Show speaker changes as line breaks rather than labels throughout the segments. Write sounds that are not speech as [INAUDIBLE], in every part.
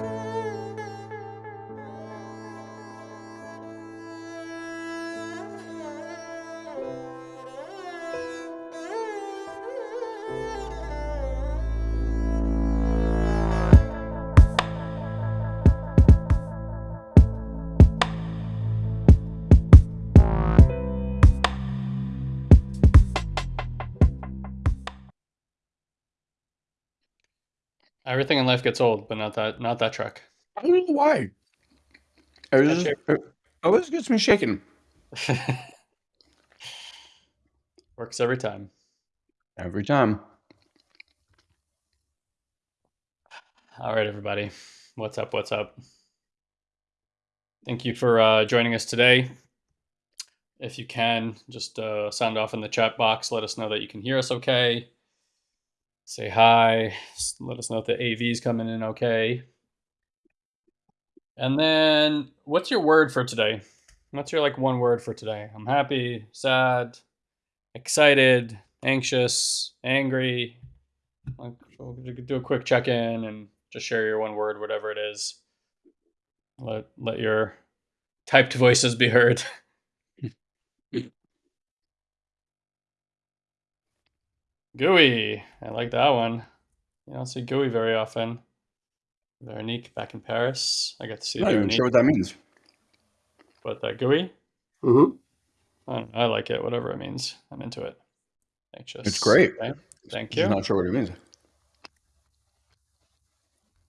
Música Everything in life gets old, but not that not that truck.
I don't know why. It, was just, it always gets me shaking. [LAUGHS]
Works every time.
Every time.
All right, everybody. What's up? What's up? Thank you for uh, joining us today. If you can, just uh, sound off in the chat box. Let us know that you can hear us okay say hi, let us know if the AV is coming in okay. And then what's your word for today? What's your like one word for today? I'm happy, sad, excited, anxious, angry. Do a quick check-in and just share your one word, whatever it is. Let let your typed voices be heard. [LAUGHS] Gooey. I like that one. You don't see Gooey very often. Veronique back in Paris. I got to see
I'm not even sure what that means.
But that Gooey?
Mm-hmm.
I, I, like it, whatever it means. I'm into it.
Anxious. It's great.
Okay. Thank you.
I'm not sure what it means.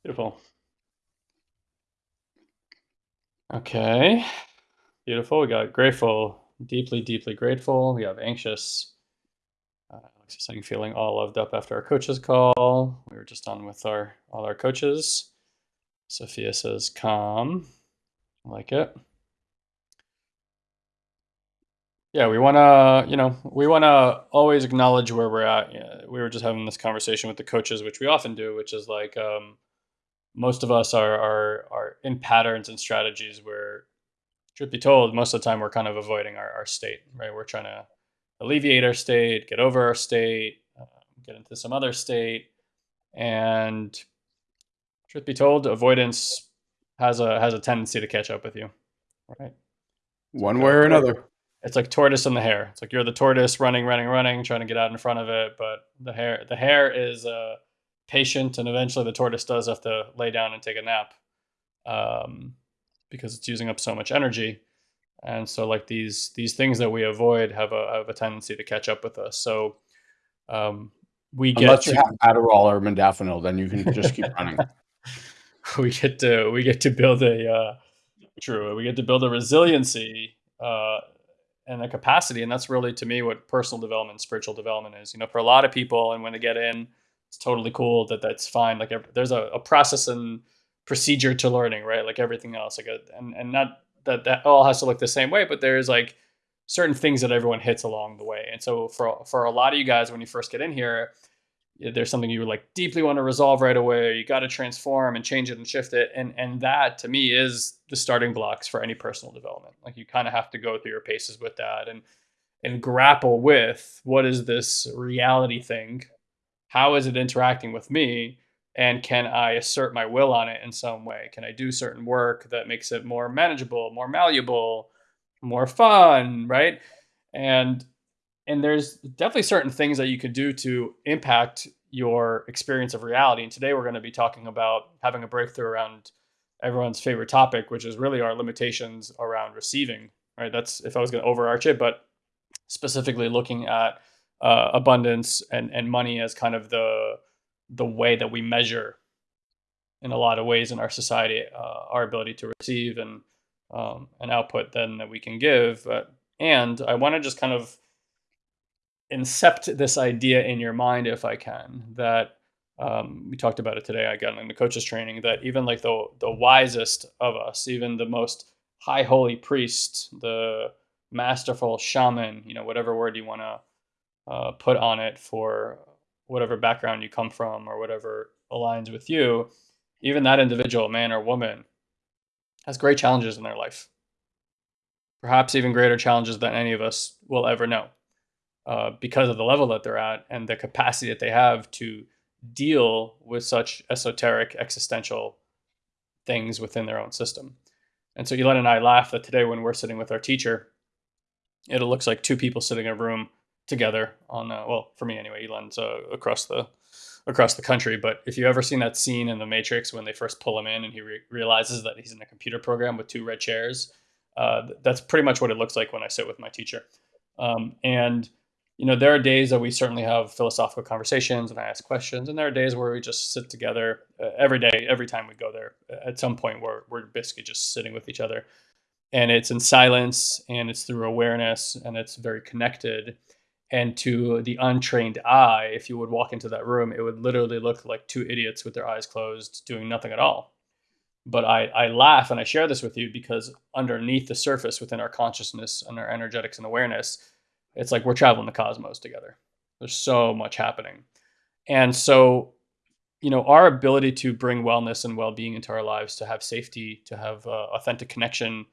Beautiful. Okay. Beautiful. We got grateful, deeply, deeply grateful. We have anxious, Alex is saying feeling all loved up after our coaches call. We were just on with our all our coaches. Sophia says calm. I like it. Yeah, we want to, you know, we want to always acknowledge where we're at. Yeah, we were just having this conversation with the coaches, which we often do, which is like um, most of us are, are are in patterns and strategies where, truth be told, most of the time we're kind of avoiding our, our state, right? We're trying to alleviate our state, get over our state, uh, get into some other state. And truth be told, avoidance has a has a tendency to catch up with you. Right.
One way or another.
It's like tortoise and the hare. It's like you're the tortoise running, running, running, trying to get out in front of it, but the hare the hare is uh, patient, and eventually the tortoise does have to lay down and take a nap um, because it's using up so much energy and so like these these things that we avoid have a have a tendency to catch up with us. So um, we get
unless you to, have Adderall or modafinil, then you can just keep [LAUGHS] running. [LAUGHS]
we get to we get to build a uh, true. We get to build a resiliency uh, and a capacity, and that's really to me what personal development, spiritual development is. You know, for a lot of people, and when they get in, it's totally cool that that's fine. Like there's a, a process and procedure to learning, right? Like everything else, like a, and and not that that all has to look the same way, but there's like certain things that everyone hits along the way. And so for for a lot of you guys, when you first get in here, there's something you would like deeply want to resolve right away. You got to transform and change it and shift it, and and that to me is the starting blocks for any personal development. Like you kind of have to go through your paces with that and and grapple with what is this reality thing, how is it interacting with me, and can I assert my will on it in some way? Can I do certain work that makes it more manageable, more malleable, more fun, right? And and there's definitely certain things that you could do to impact your experience of reality. And today we're going to be talking about having a breakthrough around everyone's favorite topic, which is really our limitations around receiving, right? That's if I was going to overarch it, but specifically looking at uh, abundance and, and money as kind of the the way that we measure in a lot of ways in our society uh, our ability to receive and um, an output then that we can give and i want to just kind of incept this idea in your mind if i can that um, we talked about it today i got in the coaches training that even like the the wisest of us even the most high holy priest the masterful shaman you know whatever word you want to uh, put on it for whatever background you come from or whatever aligns with you, even that individual, man or woman, has great challenges in their life. Perhaps even greater challenges than any of us will ever know uh, because of the level that they're at and the capacity that they have to deal with such esoteric existential things within their own system. And so Elon and I laugh that today when we're sitting with our teacher, it looks like two people sitting in a room together on uh, well for me anyway elon's uh, across the across the country. But if you ever seen that scene in the matrix when they first pull him in and he re- realizes that he's in a computer program with two red chairs uh, that's pretty much what it looks like when i sit with my teacher. Um, and you know there are days that we certainly have philosophical conversations and i ask questions and there are days where we just sit together uh, every day every time we go there. At some point where we're basically just sitting with each other. And it's in silence and it's through awareness and it's very connected and to the untrained eye if you would walk into that room it would literally look like two idiots with their eyes closed doing nothing at all. But I, I laugh and i share this with you because underneath the surface within our consciousness and our energetics and awareness it's like we're traveling the cosmos together. There's so much happening. And so you know our ability to bring wellness and well-being into our lives to have safety to have uh, authentic connection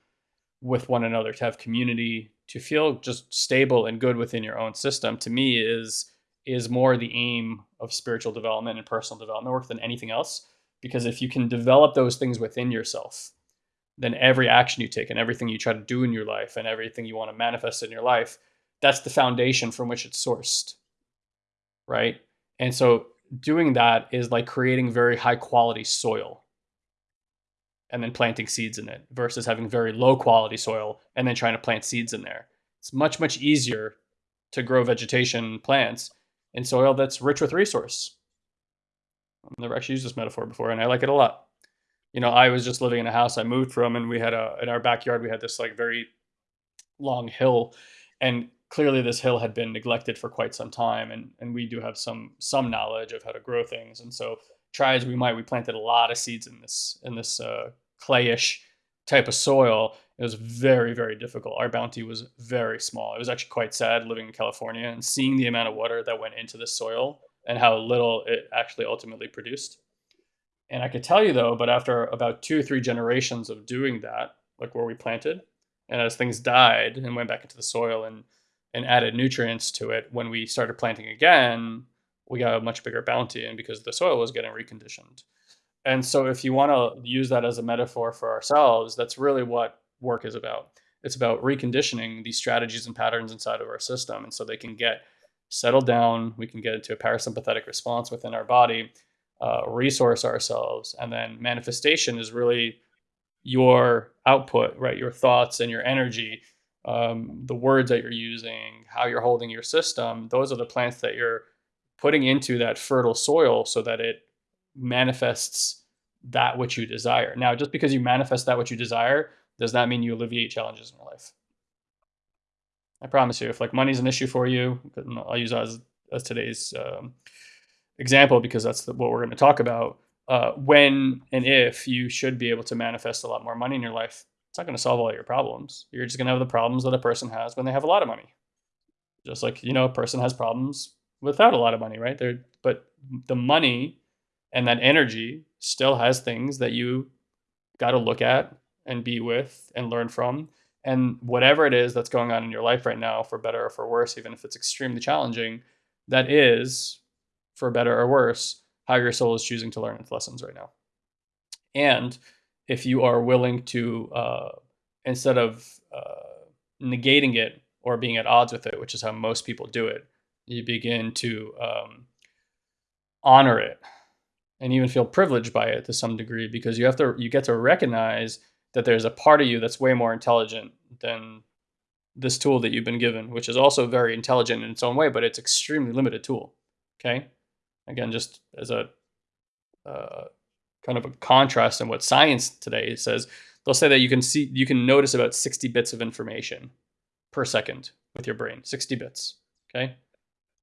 with one another, to have community, to feel just stable and good within your own system, to me is is more the aim of spiritual development and personal development work than anything else. Because if you can develop those things within yourself, then every action you take and everything you try to do in your life and everything you want to manifest in your life, that's the foundation from which it's sourced. Right. And so doing that is like creating very high quality soil and then planting seeds in it versus having very low quality soil and then trying to plant seeds in there. It's much, much easier to grow vegetation plants in soil that's rich with resource. I've never actually used this metaphor before and I like it a lot. You know, I was just living in a house I moved from and we had a, in our backyard, we had this like very long hill and clearly this hill had been neglected for quite some time and, and we do have some, some knowledge of how to grow things. And so try as we might, we planted a lot of seeds in this, in this uh, clayish type of soil, it was very, very difficult. Our bounty was very small. It was actually quite sad living in California and seeing the amount of water that went into the soil and how little it actually ultimately produced. And I could tell you though, but after about two or three generations of doing that, like where we planted, and as things died and went back into the soil and and added nutrients to it, when we started planting again, we got a much bigger bounty, and because the soil was getting reconditioned. And so, if you want to use that as a metaphor for ourselves, that's really what work is about. It's about reconditioning these strategies and patterns inside of our system. And so they can get settled down, we can get into a parasympathetic response within our body, uh, resource ourselves. And then manifestation is really your output, right? Your thoughts and your energy, um, the words that you're using, how you're holding your system. Those are the plants that you're putting into that fertile soil so that it manifests that which you desire. Now, just because you manifest that which you desire does not mean you alleviate challenges in your life. I promise you, if like money's an issue for you, I'll use that as, as today's um, example because that's the, what we're going to talk about. Uh, when and if you should be able to manifest a lot more money in your life, it's not going to solve all your problems. You're just going to have the problems that a person has when they have a lot of money. Just like you know, a person has problems without a lot of money, right? There, but the money and that energy still has things that you got to look at and be with and learn from. And whatever it is that's going on in your life right now for better or for worse even if it's extremely challenging that is for better or worse how your soul is choosing to learn its lessons right now. And if you are willing to uh, instead of uh, negating it or being at odds with it which is how most people do it you begin to um, honor it and even feel privileged by it to some degree because you have to you get to recognize that there's a part of you that's way more intelligent than this tool that you've been given, which is also very intelligent in its own way, but it's extremely limited tool. Okay, again, just as a uh, kind of a contrast in what science today says, they'll say that you can see you can notice about 60 bits of information per second with your brain, 60 bits. Okay,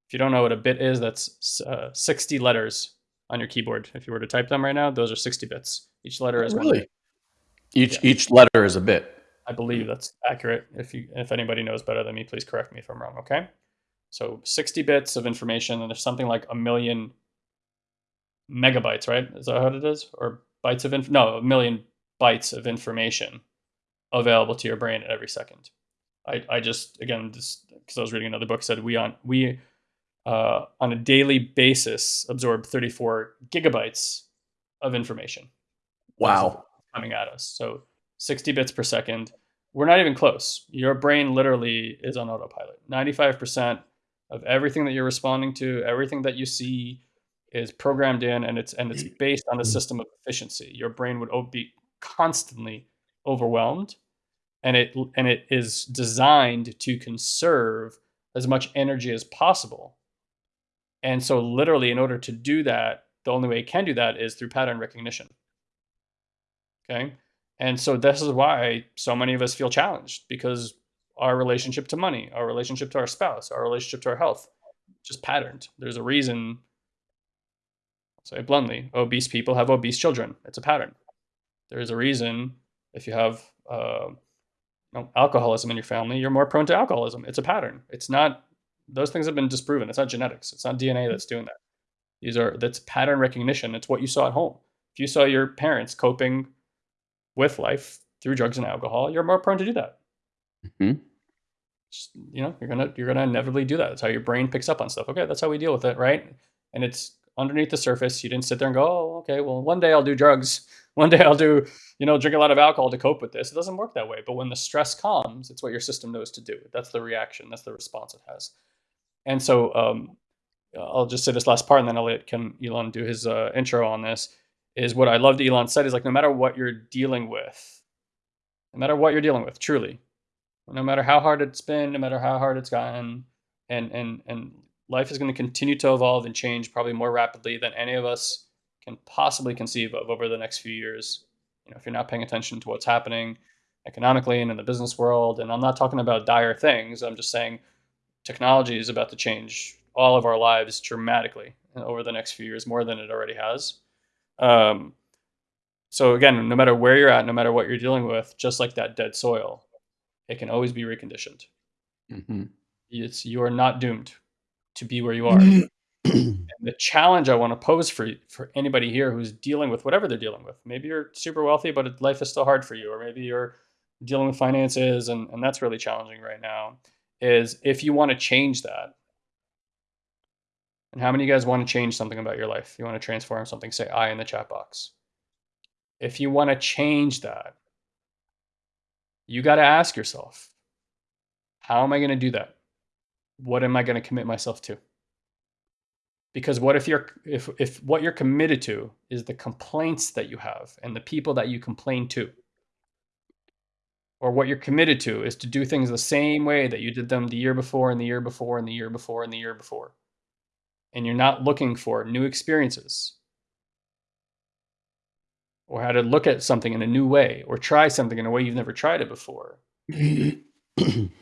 if you don't know what a bit is, that's uh, 60 letters on your keyboard. If you were to type them right now, those are 60 bits. Each letter is
really. Each yeah. each letter is a bit.
I believe that's accurate. If you if anybody knows better than me, please correct me if I'm wrong. Okay. So 60 bits of information, and there's something like a million megabytes, right? Is that how it is? Or bytes of inf- no, a million bytes of information available to your brain at every second. I, I just again just because I was reading another book said we on we uh, on a daily basis absorb 34 gigabytes of information.
Wow.
coming at us. So 60 bits per second. We're not even close. Your brain literally is on autopilot. 95% of everything that you're responding to, everything that you see is programmed in and it's and it's based on a system of efficiency. Your brain would be constantly overwhelmed and it and it is designed to conserve as much energy as possible. And so literally in order to do that, the only way it can do that is through pattern recognition. Okay? And so this is why so many of us feel challenged because our relationship to money, our relationship to our spouse, our relationship to our health, just patterned. There's a reason, I'll say it bluntly, obese people have obese children. It's a pattern. There is a reason if you have uh, you know, alcoholism in your family, you're more prone to alcoholism. It's a pattern. It's not, those things have been disproven. It's not genetics. It's not DNA that's doing that. These are, that's pattern recognition. It's what you saw at home. If you saw your parents coping with life through drugs and alcohol, you're more prone to do that. Mm-hmm. Just, you know, you're gonna you're gonna inevitably do that. That's how your brain picks up on stuff. Okay, that's how we deal with it, right? And it's underneath the surface. You didn't sit there and go, oh, okay, well, one day I'll do drugs. [LAUGHS] One day I'll do, you know, drink a lot of alcohol to cope with this. It doesn't work that way. But when the stress comes, it's what your system knows to do. That's the reaction. That's the response it has. And so um, I'll just say this last part, and then I'll let can Elon do his uh, intro on this. Is what I loved Elon said is like no matter what you're dealing with, no matter what you're dealing with, truly, no matter how hard it's been, no matter how hard it's gotten, and and and life is going to continue to evolve and change probably more rapidly than any of us can possibly conceive of over the next few years. You know, if you're not paying attention to what's happening economically and in the business world, and I'm not talking about dire things. I'm just saying technology is about to change all of our lives dramatically over the next few years, more than it already has. Um, so again, no matter where you're at, no matter what you're dealing with, just like that dead soil, it can always be reconditioned. Mm-hmm. It's you are not doomed to be where you are. [CLEARS THROAT] the challenge I want to pose for for anybody here who's dealing with whatever they're dealing with. Maybe you're super wealthy, but life is still hard for you, or maybe you're dealing with finances and, and that's really challenging right now. Is if you want to change that, and how many of you guys want to change something about your life? You want to transform something, say I in the chat box. If you want to change that, you got to ask yourself, how am I going to do that? What am I going to commit myself to? Because what if you're if if what you're committed to is the complaints that you have and the people that you complain to? Or what you're committed to is to do things the same way that you did them the year before and the year before and the year before and the year before. And you're not looking for new experiences or how to look at something in a new way or try something in a way you've never tried it before, [CLEARS THROAT] then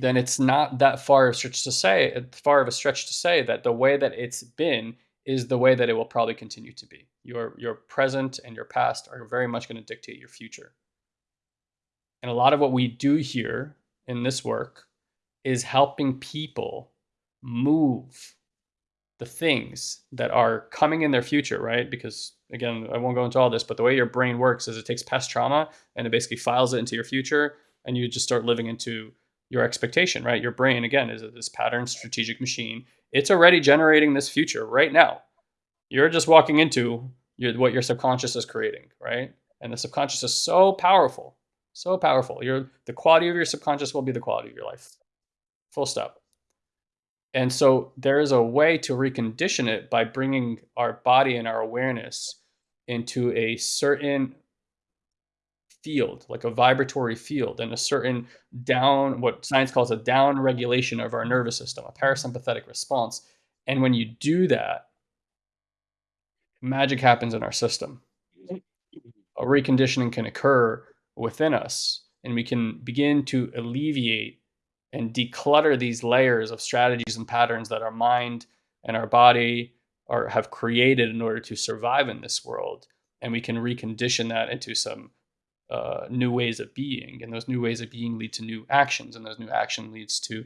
it's not that far of a stretch to say, far of a stretch to say that the way that it's been is the way that it will probably continue to be. Your your present and your past are very much going to dictate your future. And a lot of what we do here in this work is helping people move the things that are coming in their future, right? Because again, I won't go into all this, but the way your brain works is it takes past trauma and it basically files it into your future and you just start living into your expectation, right? Your brain, again, is this pattern strategic machine. It's already generating this future right now. You're just walking into your, what your subconscious is creating, right? And the subconscious is so powerful, so powerful. Your the quality of your subconscious will be the quality of your life. Full stop. And so there is a way to recondition it by bringing our body and our awareness into a certain field, like a vibratory field, and a certain down, what science calls a down regulation of our nervous system, a parasympathetic response. And when you do that, magic happens in our system. A reconditioning can occur within us, and we can begin to alleviate and declutter these layers of strategies and patterns that our mind and our body are have created in order to survive in this world and we can recondition that into some uh, new ways of being and those new ways of being lead to new actions and those new action leads to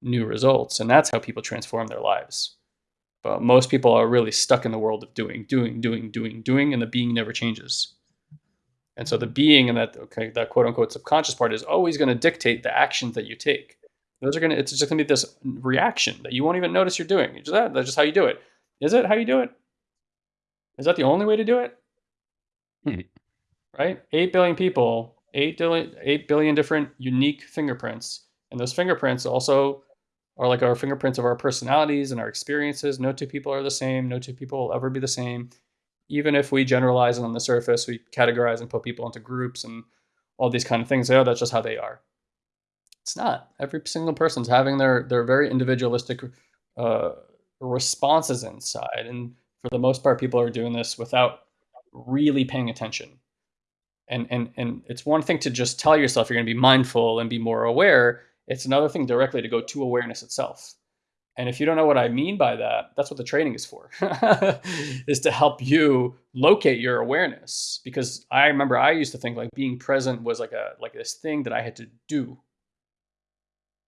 new results and that's how people transform their lives. But most people are really stuck in the world of doing doing doing doing doing and the being never changes and so the being and that okay that quote unquote subconscious part is always going to dictate the actions that you take those are gonna. It's just gonna be this reaction that you won't even notice you're doing. just that. That's just how you do it. Is it how you do it? Is that the only way to do it? Hmm. right? 8 billion people, 8 billion, 8 billion different unique fingerprints. And those fingerprints also are like our fingerprints of our personalities and our experiences. No two people are the same. No two people will ever be the same. Even if we generalize on the surface, we categorize and put people into groups and all these kind of things. Oh, that's just how they are. It's not. Every single person's having their their very individualistic uh, responses inside, and for the most part, people are doing this without really paying attention. And and and it's one thing to just tell yourself you're going to be mindful and be more aware. It's another thing directly to go to awareness itself. And if you don't know what I mean by that, that's what the training is for, [LAUGHS] is to help you locate your awareness. Because I remember I used to think like being present was like a like this thing that I had to do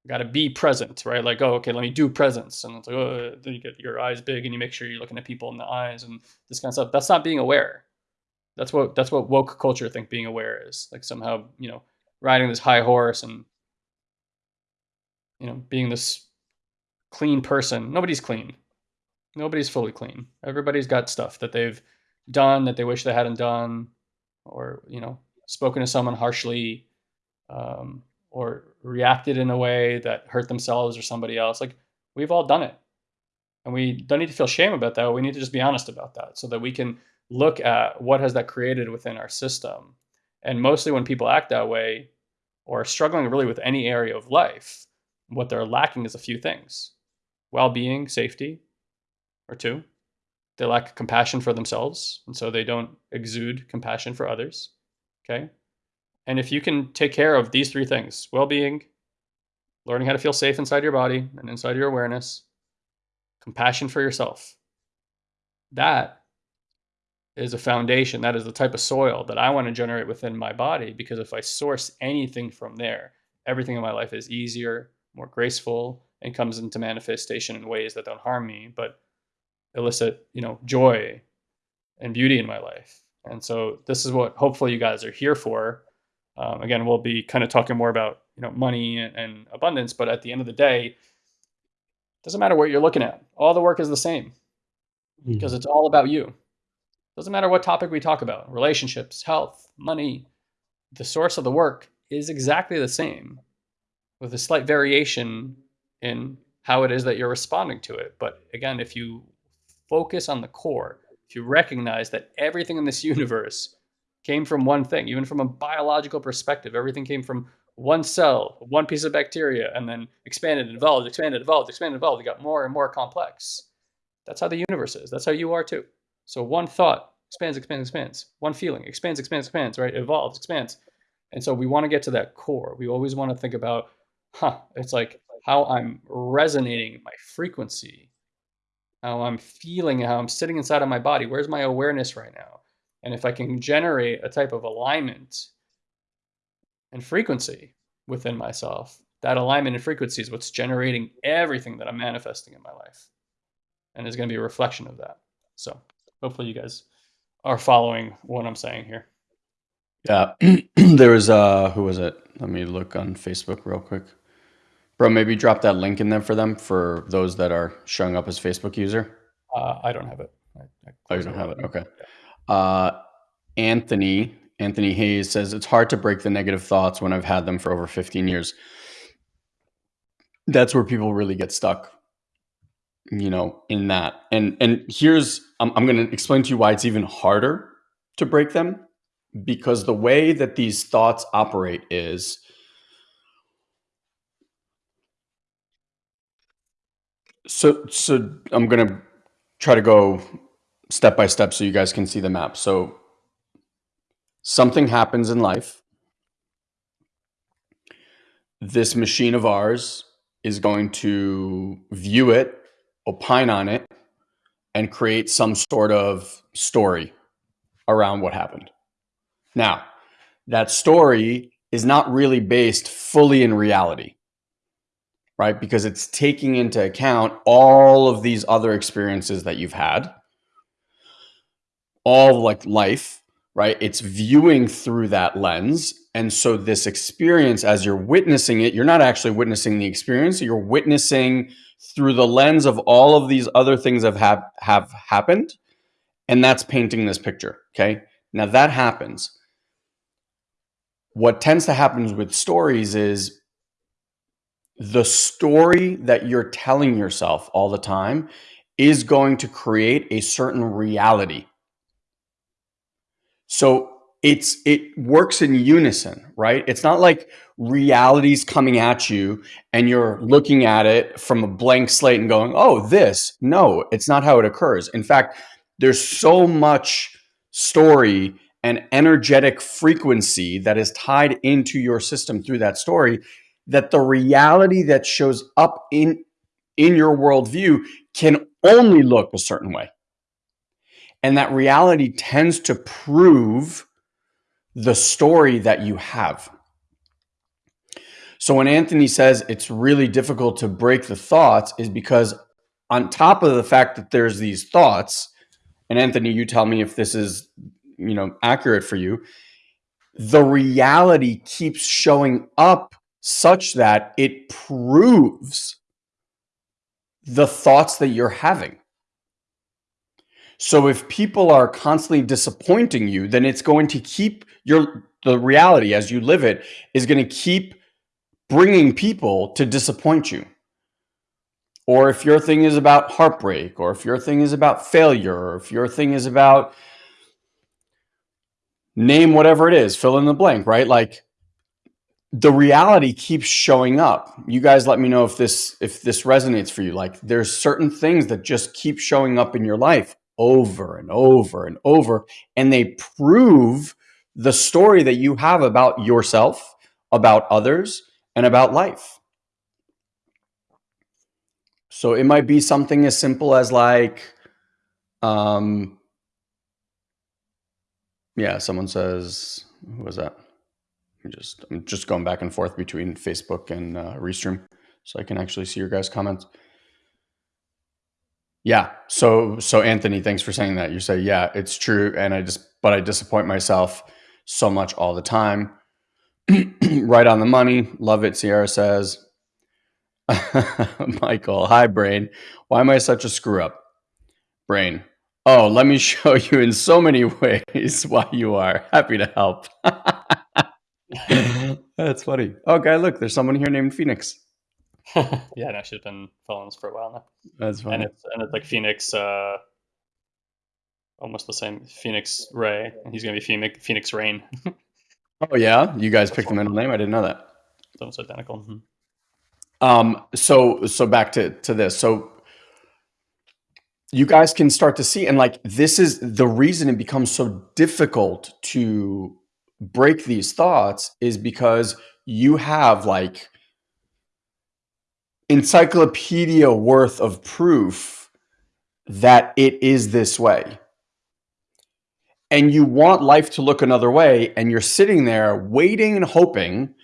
got to be present, right? Like, oh, okay, let me do presence. And it's like, oh, then you get your eyes big and you make sure you're looking at people in the eyes and this kind of stuff. That's not being aware. That's what that's what woke culture think being aware is. Like somehow, you know, riding this high horse and you know, being this clean person. Nobody's clean. Nobody's fully clean. Everybody's got stuff that they've done that they wish they hadn't done, or you know, spoken to someone harshly, um, or reacted in a way that hurt themselves or somebody else. Like we've all done it. And we don't need to feel shame about that. We need to just be honest about that so that we can look at what has that created within our system. And mostly when people act that way or are struggling really with any area of life, what they're lacking is a few things. Well-being, safety, or two. They lack compassion for themselves, and so they don't exude compassion for others. Okay? And if you can take care of these three things well being, learning how to feel safe inside your body and inside your awareness, compassion for yourself, that is a foundation. That is the type of soil that I want to generate within my body because if I source anything from there, everything in my life is easier, more graceful, and comes into manifestation in ways that don't harm me, but elicit, you know, joy and beauty in my life. And so this is what hopefully you guys are here for um, again, we'll be kind of talking more about you know money and, and abundance, but at the end of the day, it doesn't matter what you're looking at. All the work is the same because mm. it's all about you. Doesn't matter what topic we talk about, relationships, health, money, the source of the work is exactly the same with a slight variation in how it is that you're responding to it. But again, if you focus on the core, if you recognize that everything in this [LAUGHS] universe came from one thing, even from a biological perspective. Everything came from one cell, one piece of bacteria, and then expanded, evolved, expanded, evolved, expanded, evolved. It got more and more complex. That's how the universe is. That's how you are too. So one thought expands, expands, expands. One feeling expands, expands, expands, right? Evolves, expands. And so we want to get to that core. We always want to think about, huh, it's like how I'm resonating my frequency, how I'm feeling, how I'm sitting inside of my body. Where's my awareness right now? And if I can generate a type of alignment and frequency within myself, that alignment and frequency is what's generating everything that I'm manifesting in my life. And is going to be a reflection of that. So hopefully you guys are following what I'm saying here.
Yeah. [CLEARS THROAT] there was uh who was it? Let me look on Facebook real quick. Bro, maybe drop that link in there for them for those that are showing up as Facebook user.
Uh, I don't have it. I,
I oh, you don't have it. Okay. Uh, Anthony Anthony Hayes says it's hard to break the negative thoughts when I've had them for over 15 years. That's where people really get stuck, you know, in that. And and here's I'm, I'm going to explain to you why it's even harder to break them because the way that these thoughts operate is so so I'm going to try to go step by step so you guys can see the map. So something happens in life. This machine of ours is going to view it, opine on it, and create some sort of story around what happened. Now, that story is not really based fully in reality, right? Because it's taking into account all of these other experiences that you've had all like life, right? It's viewing through that lens. And so this experience, as you're witnessing it, you're not actually witnessing the experience. You're witnessing through the lens of all of these other things that have, have happened. And that's painting this picture. Okay. Now that happens. what tends to happen with stories is the story that you're telling yourself all the time is going to create a certain reality. So it's it works in unison, right? It's not like reality's coming at you and you're looking at it from a blank slate and going, "Oh, this." No, it's not how it occurs. In fact, there's so much story and energetic frequency that is tied into your system through that story that the reality that shows up in in your worldview can only look a certain way. And that reality tends to prove the story that you have. So when anthony says it's really difficult to break the thoughts is because on top of the fact that there's these thoughts and anthony you tell me if this is you know accurate for you the reality keeps showing up such that it proves the thoughts that you're having. So if people are constantly disappointing you, then it's going to keep your the reality as you live it is going to keep bringing people to disappoint you. Or if your thing is about heartbreak, or if your thing is about failure, or if your thing is about name whatever it is, fill in the blank, right? Like the reality keeps showing up. You guys let me know if this if this resonates for you. Like there's certain things that just keep showing up in your life over and over and over and they prove the story that you have about yourself, about others, and about life. So it might be something as simple as like um yeah, someone says who was that? Just I'm just going back and forth between Facebook and uh, Restream, so I can actually see your guys' comments. Yeah. So so Anthony, thanks for saying that. You say yeah, it's true, and I just but I disappoint myself so much all the time. [CLEARS THROAT] right on the money. Love it. Sierra says. [LAUGHS] Michael, hi brain. Why am I such a screw up? Brain. Oh, let me [LAUGHS] show you in so many [LAUGHS] ways why you are. Happy to help. [LAUGHS] That's funny. Okay, look, there's someone here named Phoenix. [LAUGHS]
yeah, no, she's been following us for a while now.
That's funny.
And it's and it's like Phoenix, uh, almost the same. Phoenix Ray, and he's gonna be Phoenix Phoenix Rain. [LAUGHS]
oh yeah, you guys picked the middle name. I didn't know that.
It's almost identical. Mm-hmm.
Um. So so back to to this. So you guys can start to see, and like this is the reason it becomes so difficult to break these thoughts is because you have like encyclopedia worth of proof that it is this way. And you want life to look another way, and you're sitting there waiting and hoping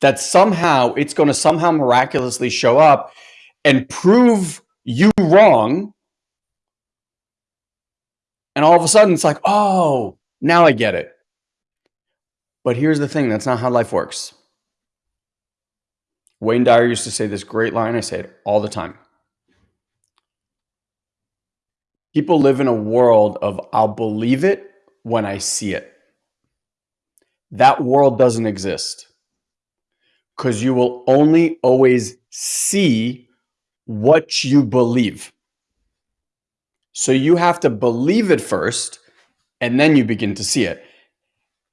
that somehow it's going to somehow miraculously show up and prove you wrong. And all of a sudden, it's like, oh, now I get it. But here's the thing that's not how life works. Wayne Dyer used to say this great line. I say it all the time. People live in a world of I'll believe it when I see it. That world doesn't exist because you will only always see what you believe. So you have to believe it first and then you begin to see it.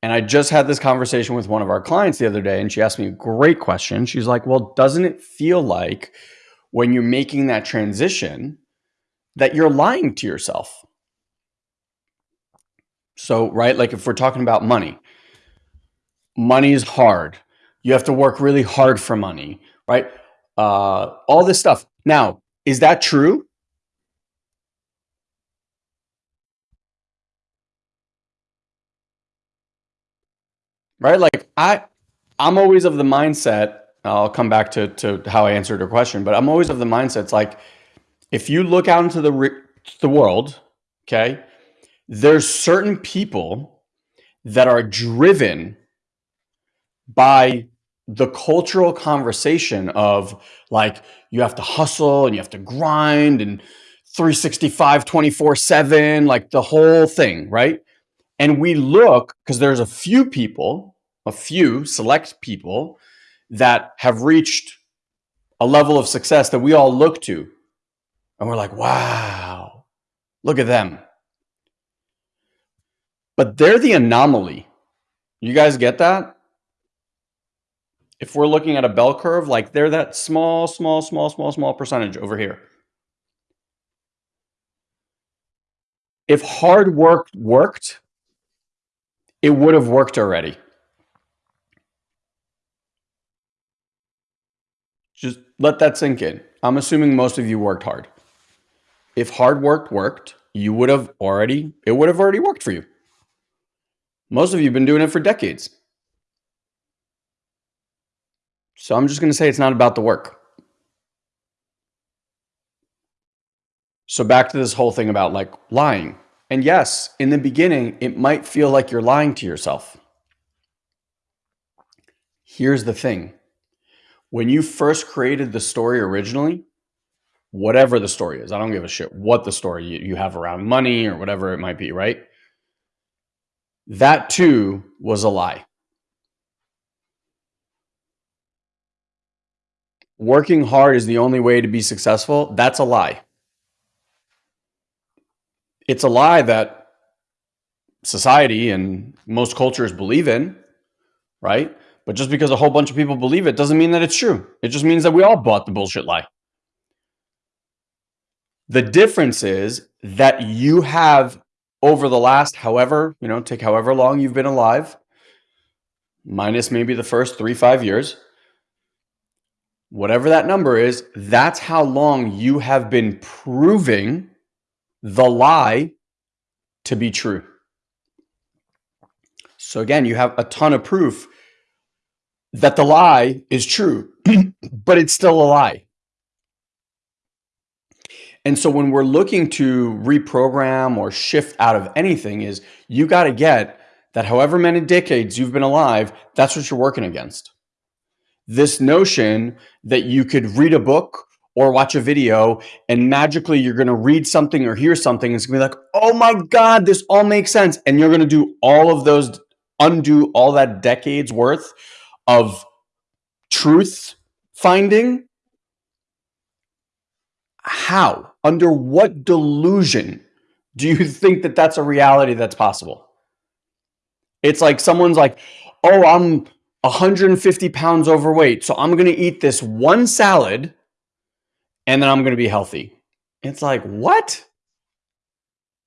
And I just had this conversation with one of our clients the other day, and she asked me a great question. She's like, Well, doesn't it feel like when you're making that transition that you're lying to yourself? So, right, like if we're talking about money, money is hard. You have to work really hard for money, right? Uh, all this stuff. Now, is that true? Right? Like I, I'm always of the mindset. I'll come back to to how I answered your question, but I'm always of the mindset. It's like if you look out into the the world, okay, there's certain people that are driven by the cultural conversation of like you have to hustle and you have to grind and 365 24 7 like the whole thing right and we look because there's a few people, a few select people that have reached a level of success that we all look to. And we're like, wow, look at them. But they're the anomaly. You guys get that? If we're looking at a bell curve, like they're that small, small, small, small, small percentage over here. If hard work worked, it would have worked already. Just let that sink in. I'm assuming most of you worked hard. If hard work worked, you would have already, it would have already worked for you. Most of you have been doing it for decades. So I'm just going to say it's not about the work. So back to this whole thing about like lying. And yes, in the beginning, it might feel like you're lying to yourself. Here's the thing. When you first created the story originally, whatever the story is, I don't give a shit what the story you have around money or whatever it might be, right? That too was a lie. Working hard is the only way to be successful. That's a lie it's a lie that society and most cultures believe in, right? But just because a whole bunch of people believe it doesn't mean that it's true. It just means that we all bought the bullshit lie. The difference is that you have over the last however, you know, take however long you've been alive, minus maybe the first three, five years, whatever that number is, that's how long you have been proving the lie to be true. So again, you have a ton of proof that the lie is true, [CLEARS THROAT] but it's still a lie. And so when we're looking to reprogram or shift out of anything is you got to get that however many decades you've been alive, that's what you're working against. This notion that you could read a book or watch a video and magically you're going to read something or hear something. It's going to be like, oh my God, this all makes sense. And you're going to do all of those, undo all that decades worth of truth finding. How? Under what delusion do you [LAUGHS] think that that's a reality that's possible? It's like someone's like, oh, I'm 150 pounds overweight. So I'm going to eat this one salad and then I'm going to be healthy. It's like, what?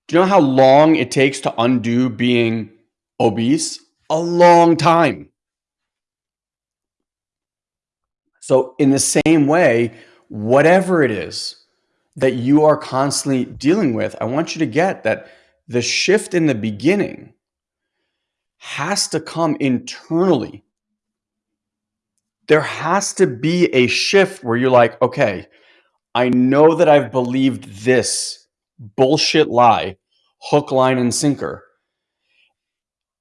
Do you know how long it takes to undo being obese? A long time. So, in the same way, whatever it is that you are constantly dealing with, I want you to get that the shift in the beginning has to come internally. There has to be a shift where you're like, okay, I know that I've believed this bullshit lie, hook, line, and sinker.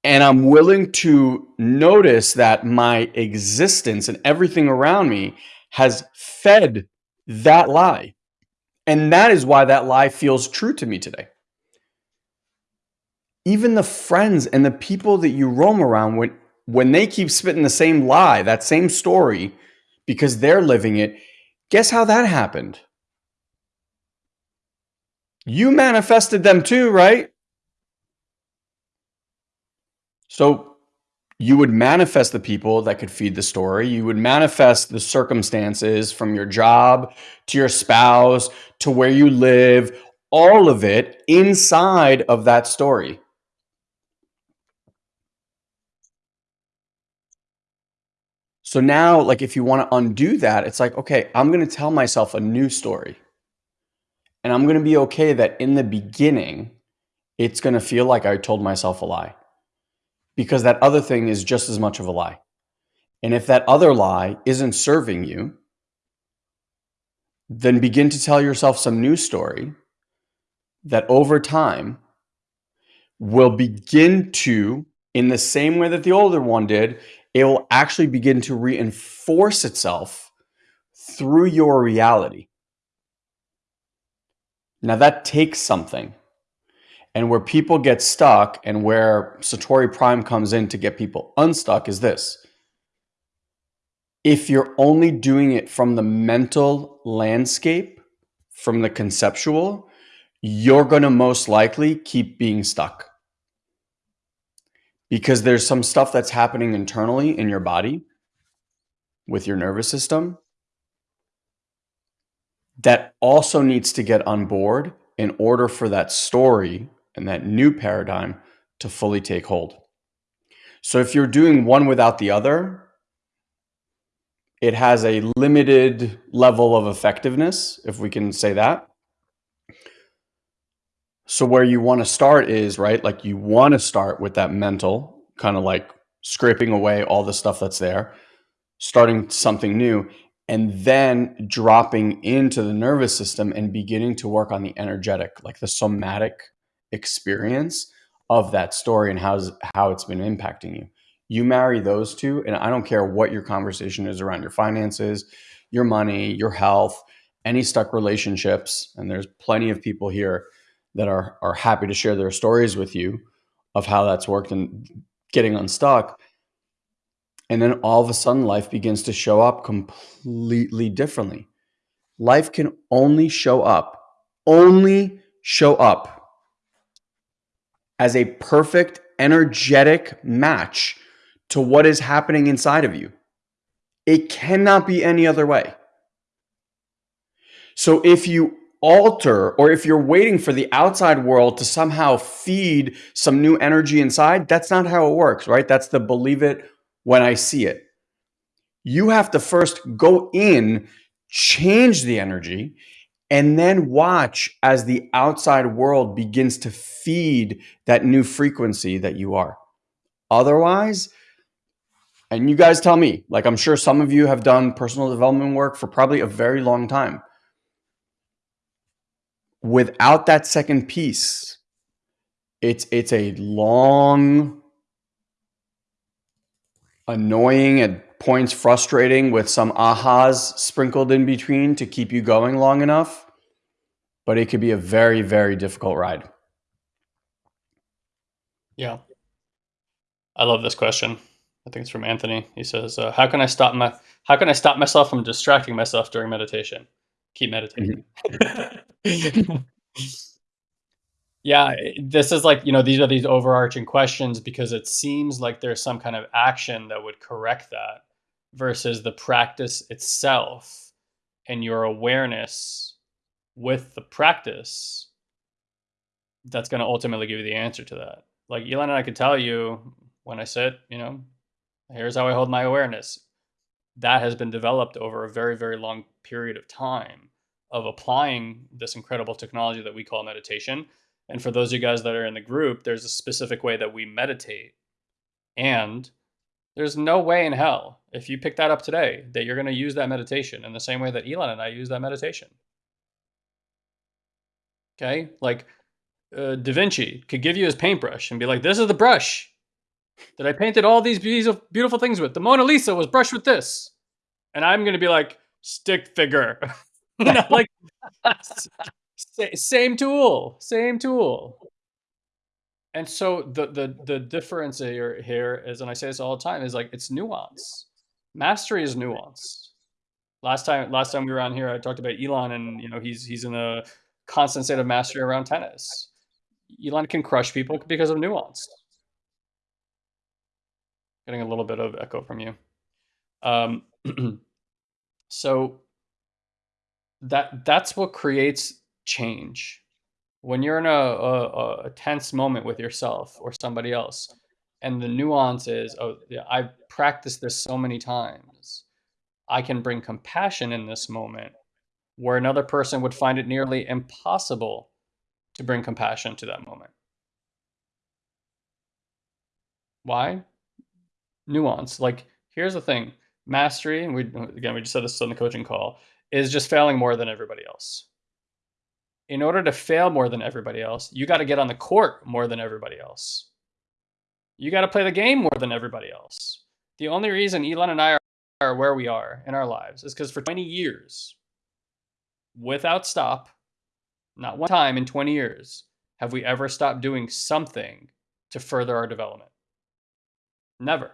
And I'm willing to notice that my existence and everything around me has fed that lie. And that is why that lie feels true to me today. Even the friends and the people that you roam around when when they keep spitting the same lie, that same story, because they're living it, Guess how that happened? You manifested them too, right? So you would manifest the people that could feed the story. You would manifest the circumstances from your job to your spouse to where you live, all of it inside of that story. So now, like, if you want to undo that, it's like, okay, I'm going to tell myself a new story. And I'm going to be okay that in the beginning, it's going to feel like I told myself a lie because that other thing is just as much of a lie. And if that other lie isn't serving you, then begin to tell yourself some new story that over time will begin to, in the same way that the older one did, it will actually begin to reinforce itself through your reality. Now, that takes something. And where people get stuck and where Satori Prime comes in to get people unstuck is this. If you're only doing it from the mental landscape, from the conceptual, you're going to most likely keep being stuck. Because there's some stuff that's happening internally in your body with your nervous system that also needs to get on board in order for that story and that new paradigm to fully take hold. So if you're doing one without the other, it has a limited level of effectiveness, if we can say that. So where you want to start is, right, like you want to start with that mental, kind of like scraping away all the stuff that's there, starting something new and then dropping into the nervous system and beginning to work on the energetic, like the somatic experience of that story and how's how it's been impacting you. You marry those two, and I don't care what your conversation is around your finances, your money, your health, any stuck relationships, and there's plenty of people here that are are happy to share their stories with you of how that's worked and getting unstuck and then all of a sudden, life begins to show up completely differently. Life can only show up, only show up as a perfect energetic match to what is happening inside of you. It cannot be any other way. So if you alter or if you're waiting for the outside world to somehow feed some new energy inside, that's not how it works, right? That's the believe it when I see it. You have to first go in, change the energy, and then watch as the outside world begins to feed that new frequency that you are. Otherwise, and you guys tell me, like I'm sure some of you have done personal development work for probably a very long time. Without that second piece, it's it's a long annoying at points frustrating with some ahas sprinkled in between to keep you going long enough but it could be a very very difficult ride.
Yeah. I love this question. I think it's from anthony. He says uh, how can i stop my how can i stop myself from distracting myself during meditation keep meditating mm-hmm. [LAUGHS] Yeah, this is like, you know, these are these overarching questions because it seems like there's some kind of action that would correct that versus the practice itself and your awareness with the practice that's going to ultimately give you the answer to that. Like Eyal and I could tell you when I sit, you know, here's how I hold my awareness. That has been developed over a very, very long period of time of applying this incredible technology that we call meditation and for those of you guys that are in the group, there's a specific way that we meditate. And there's no way in hell, if you pick that up today, that you're going to use that meditation in the same way that Eyal and I use that meditation. Okay? Like uh, Da Vinci could give you his paintbrush and be like, this is the brush that I painted all these beautiful things with. The Mona Lisa was brushed with this. And I'm going to be like, stick figure. [LAUGHS] you know, like same tool, same tool. And so the the the difference here here is, and I say this all the time, is like it's nuance. Mastery is nuance. Last time last time we were on here, I talked about Eyal, and you know he's he's in a constant state of mastery around tennis. Eyal can crush people because of nuance. Getting a little bit of echo from you. Um, [CLEARS THROAT] so that that's what creates change. When you're in a, a, a tense moment with yourself or somebody else, and the nuance is, oh, yeah, I've practiced this so many times. I can bring compassion in this moment where another person would find it nearly impossible to bring compassion to that moment. Why? Nuance. Like, here's the thing mastery, and we, again, we just said this on the coaching call, is just failing more than everybody else in order to fail more than everybody else, you got to get on the court more than everybody else. You got to play the game more than everybody else. The only reason Eyal and I are where we are in our lives is because for 20 years, without stop, not one time in 20 years, have we ever stopped doing something to further our development? Never.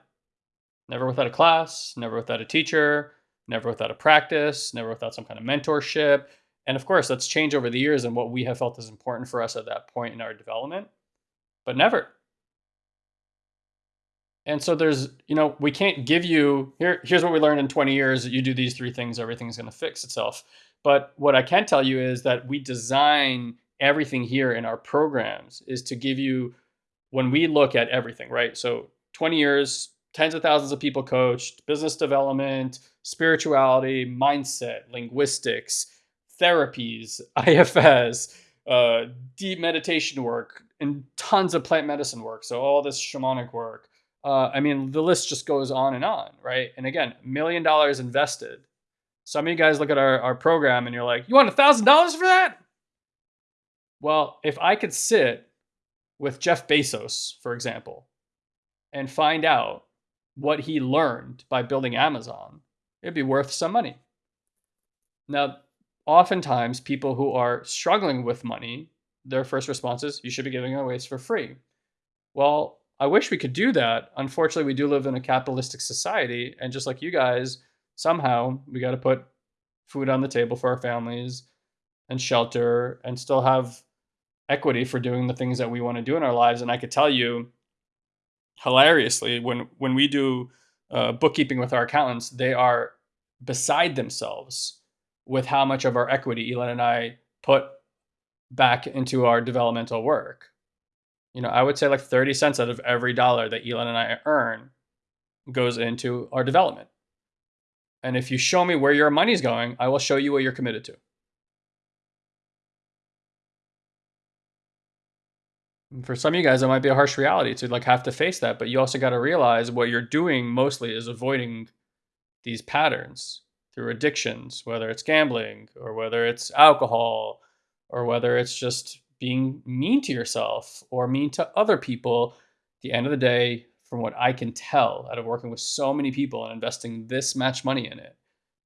Never without a class, never without a teacher, never without a practice, never without some kind of mentorship. And of course, that's changed over the years and what we have felt is important for us at that point in our development, but never. And so there's, you know, we can't give you here. Here's what we learned in 20 years: that you do these three things, everything's going to fix itself. But what I can tell you is that we design everything here in our programs is to give you when we look at everything, right? So 20 years, tens of thousands of people coached, business development, spirituality, mindset, linguistics, therapies, [LAUGHS] IFS, uh, deep meditation work, and tons of plant medicine work. So all this shamanic work. Uh, I mean, the list just goes on and on, right? And again, million dollars invested. Some of you guys look at our, our program and you're like, you want a thousand dollars for that? Well, if I could sit with Jeff Bezos, for example, and find out what he learned by building Amazon, it'd be worth some money. Now, oftentimes people who are struggling with money, their first response is, you should be giving away for free. Well, I wish we could do that. Unfortunately, we do live in a capitalistic society. And just like you guys, somehow we got to put food on the table for our families and shelter and still have equity for doing the things that we want to do in our lives. And I could tell you, hilariously, when when we do uh, bookkeeping with our accountants, they are beside themselves with how much of our equity Eyal and I put back into our developmental work. You know, I would say like 30 cents out of every dollar that Eyal and I earn goes into our development. And if you show me where your money's going, I will show you what you're committed to. For some of you guys, it might be a harsh reality to like have to face that, but you also got to realize what you're doing mostly is avoiding these patterns through addictions, whether it's gambling or whether it's alcohol or whether it's just being mean to yourself or mean to other people. At the end of the day, from what I can tell out of working with so many people and investing this much money in it,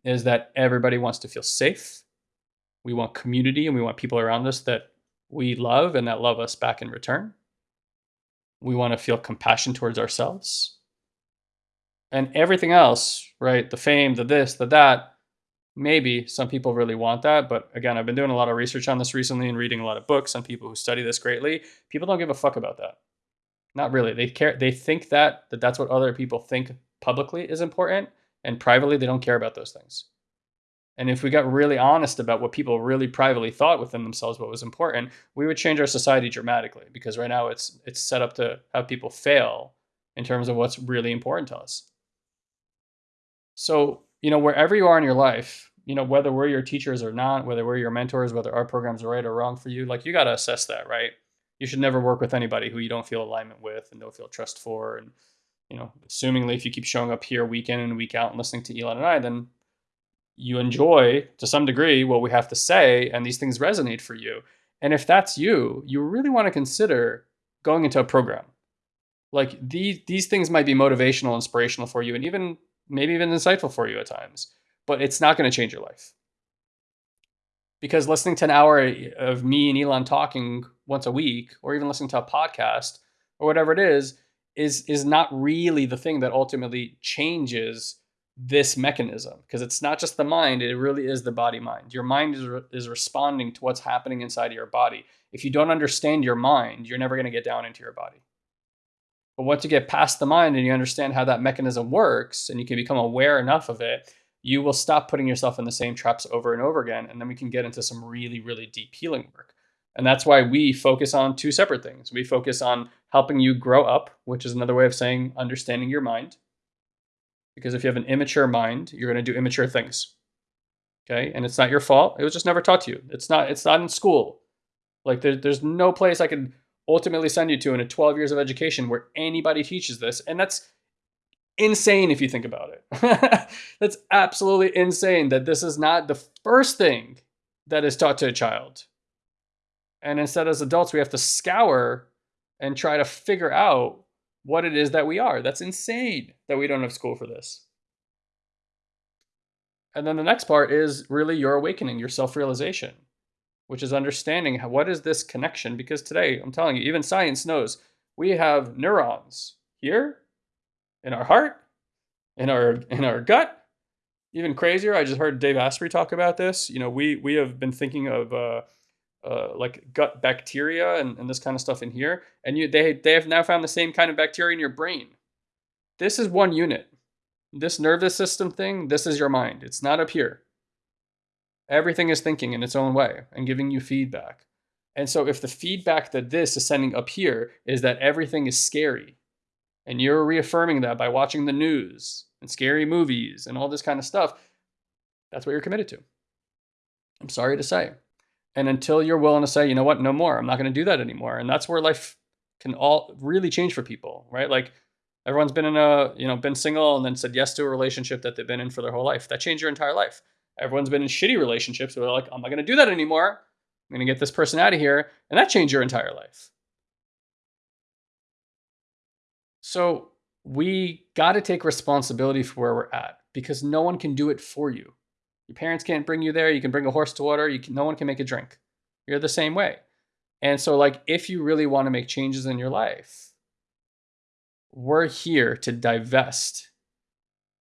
is that everybody wants to feel safe. We want community and we want people around us that we love and that love us back in return. We want to feel compassion towards ourselves. And everything else, right? The fame, the this, the that. Maybe some people really want that. But again, I've been doing a lot of research on this recently and reading a lot of books on people who study this greatly. People don't give a fuck about that. Not really. They care. They think that, that that's what other people think publicly is important. And privately, they don't care about those things. And if we got really honest about what people really privately thought within themselves what was important, we would change our society dramatically because right now it's it's set up to have people fail in terms of what's really important to us. So, you know, wherever you are in your life, you know, whether we're your teachers or not, whether we're your mentors, whether our programs are right or wrong for you, like you got to assess that, right? You should never work with anybody who you don't feel alignment with and don't feel trust for. And, you know, assumingly if you keep showing up here week in and week out and listening to Eyal and I, then you enjoy to some degree what we have to say and these things resonate for you. And if that's you, you really want to consider going into a program. Like these these things might be motivational, inspirational for you, and even maybe even insightful for you at times, but it's not going to change your life. Because listening to an hour of me and Eyal talking once a week, or even listening to a podcast or whatever it is, is is not really the thing that ultimately changes this mechanism because it's not just the mind it really is the body mind. Your mind is, re- is responding to what's happening inside your body. If you don't understand your mind you're never going to get down into your body. But once you get past the mind and you understand how that mechanism works and you can become aware enough of it you will stop putting yourself in the same traps over and over again and then we can get into some really really deep healing work. And that's why we focus on two separate things. We focus on helping you grow up which is another way of saying understanding your mind because if you have an immature mind, you're going to do immature things. Okay, and it's not your fault. It was just never taught to you. It's not. It's not in school. Like there, there's no place I could ultimately send you to in a 12 years of education where anybody teaches this, and that's insane if you think about it. [LAUGHS] that's absolutely insane that this is not the first thing that is taught to a child. And instead, as adults, we have to scour and try to figure out what it is that we are. That's insane that we don't have school for this. And then the next part is really your awakening, your self realization. which is understanding how, what is this connection? Because today, I'm telling you, even science knows we have neurons here in our heart, in our in our gut. Even crazier, I just heard Dave Asprey talk about this. You know, we we have been thinking of uh, uh, like gut bacteria and, and this kind of stuff in here, and you they they have now found the same kind of bacteria in your brain. This is one unit. This nervous system thing, this is your mind. It's not up here. Everything is thinking in its own way and giving you feedback. And so if the feedback that this is sending up here is that everything is scary, and you're reaffirming that by watching the news and scary movies and all this kind of stuff, that's what you're committed to. I'm sorry to say. And until you're willing to say, you know what, no more, I'm not going to do that anymore. And that's where life can all really change for people, right? Like everyone's been in a, you know, been single and then said yes to a relationship that they've been in for their whole life. That changed your entire life. Everyone's been in shitty relationships where they're like, I'm not going to do that anymore. I'm going to get this person out of here. And that changed your entire life. So we got to take responsibility for where we're at because no one can do it for you. Your parents can't bring you there. You can bring a horse to water. You can, no one can make a drink. You're the same way. And so, like, if you really want to make changes in your life, we're here to divest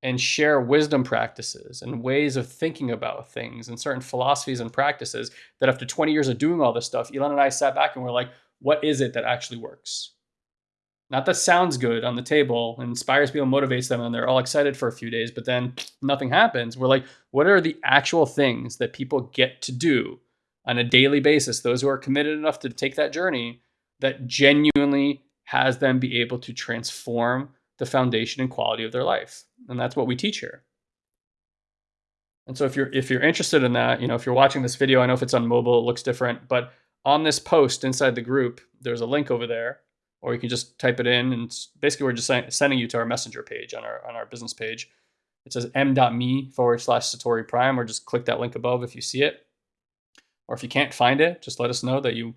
and share wisdom practices and ways of thinking about things and certain philosophies and practices that after 20 years of doing all this stuff, Eyal and I sat back and we're like, what is it that actually works? Not that sounds good on the table, and inspires people, motivates them, and they're all excited for a few days, but then nothing happens. We're like, what are the actual things that people get to do on a daily basis? Those who are committed enough to take that journey that genuinely has them be able to transform the foundation and quality of their life. And that's what we teach here. And so if you're if you're interested in that, you know, if you're watching this video, I know if it's on mobile, it looks different, but on this post inside the group, there's a link over there, or you can just type it in, and basically we're just sending you to our messenger page on our on our business page. It says m.me forward slash Satori Prime, or just click that link above if you see it. Or if you can't find it, just let us know that you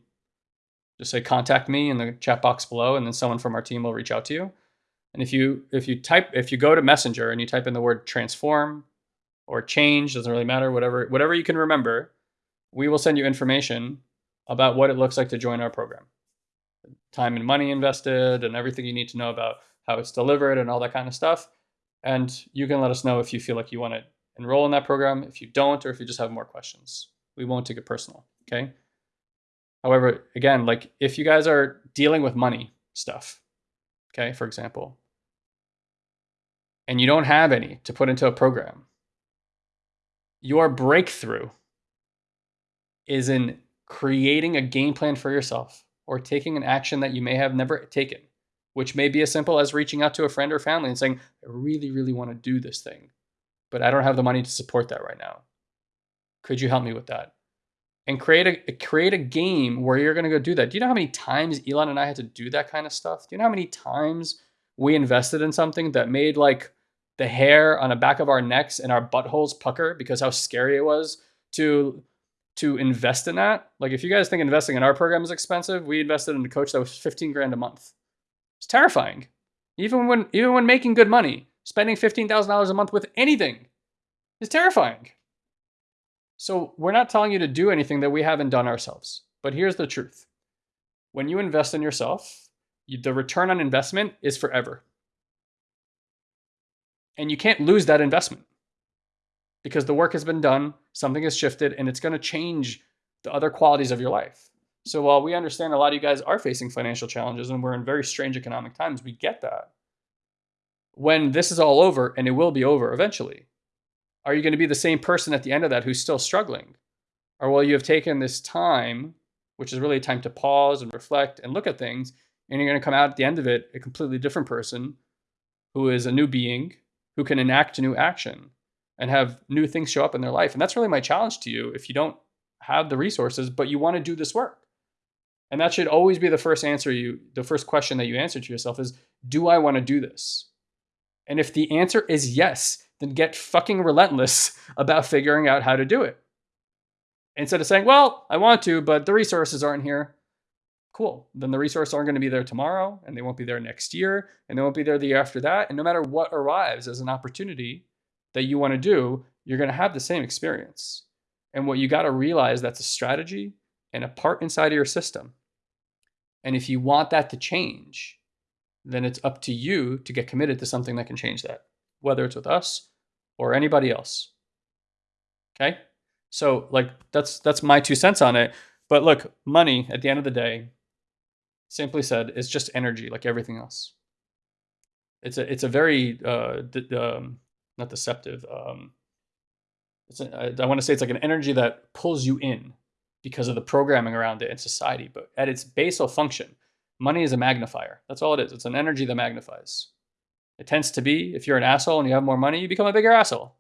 just say contact me in the chat box below, and then someone from our team will reach out to you. And if you if you type if you go to Messenger and you type in the word transform or change, doesn't really matter, whatever whatever you can remember, we will send you information about what it looks like to join our program. Time and money invested and everything you need to know about how it's delivered and all that kind of stuff. And you can let us know if you feel like you want to enroll in that program, if you don't, or if you just have more questions. We won't take it personal, okay? However, again, like if you guys are dealing with money stuff, okay, for example, and you don't have any to put into a program, your breakthrough is in creating a game plan for yourself or taking an action that you may have never taken, which may be as simple as reaching out to a friend or family and saying, I really, really want to do this thing, but I don't have the money to support that right now. Could you help me with that? And create a create a game where you're going to go do that. Do you know how many times Eyal and I had to do that kind of stuff? Do you know how many times we invested in something that made like the hair on the back of our necks and our buttholes pucker because how scary it was to to invest in that. Like if you guys think investing in our program is expensive, we invested in a coach that was 15 grand a month. It's terrifying. Even when even when making good money, spending $15,000 a month with anything is terrifying. So we're not telling you to do anything that we haven't done ourselves. But here's the truth. When you invest in yourself, you, the return on investment is forever. And you can't lose that investment because the work has been done, something has shifted, and it's going to change the other qualities of your life. So while we understand a lot of you guys are facing financial challenges and we're in very strange economic times, we get that. When this is all over, and it will be over eventually, are you going to be the same person at the end of that who's still struggling? Or will you have taken this time, which is really a time to pause and reflect and look at things, and you're going to come out at the end of it a completely different person who is a new being who can enact a new action and have new things show up in their life. And that's really my challenge to you if you don't have the resources, but you want to do this work. And that should always be the first answer you, the first question that you answer to yourself is, do I want to do this? And if the answer is yes, then get fucking relentless [LAUGHS] about figuring out how to do it. Instead of saying, well, I want to, but the resources aren't here. Cool. Then the resources aren't going to be there tomorrow, and they won't be there next year, and they won't be there the year after that. And no matter what arrives as an opportunity that you want to do, you're going to have the same experience. And what you got to realize that's a strategy and a part inside of your system. And if you want that to change, then it's up to you to get committed to something that can change that, whether it's with us or anybody else. Okay? So like that's that's my two cents on it. But look, money at the end of the day, simply said, is just energy like everything else. It's a it's a very uh, um, not deceptive. Um, it's a, I, I want to say it's like an energy that pulls you in because of the programming around it in society. But at its basal function, money is a magnifier. That's all it is. It's an energy that magnifies. It tends to be if you're an asshole and you have more money, you become a bigger asshole.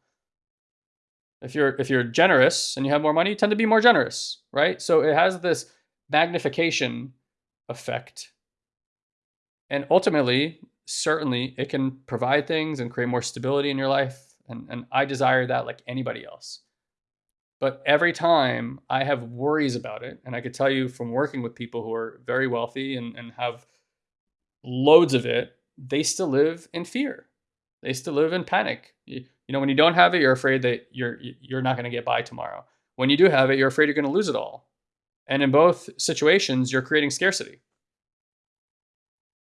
If you're if you're generous and you have more money, you tend to be more generous, right? So it has this magnification effect. And ultimately, certainly it can provide things and create more stability in your life. And, and I desire that like anybody else. But every time I have worries about it, and I could tell you from working with people who are very wealthy and, and have loads of it, they still live in fear. They still live in panic. You, you know, when you don't have it, you're afraid that you're you're not going to get by tomorrow. When you do have it, you're afraid you're going to lose it all. And in both situations, you're creating scarcity.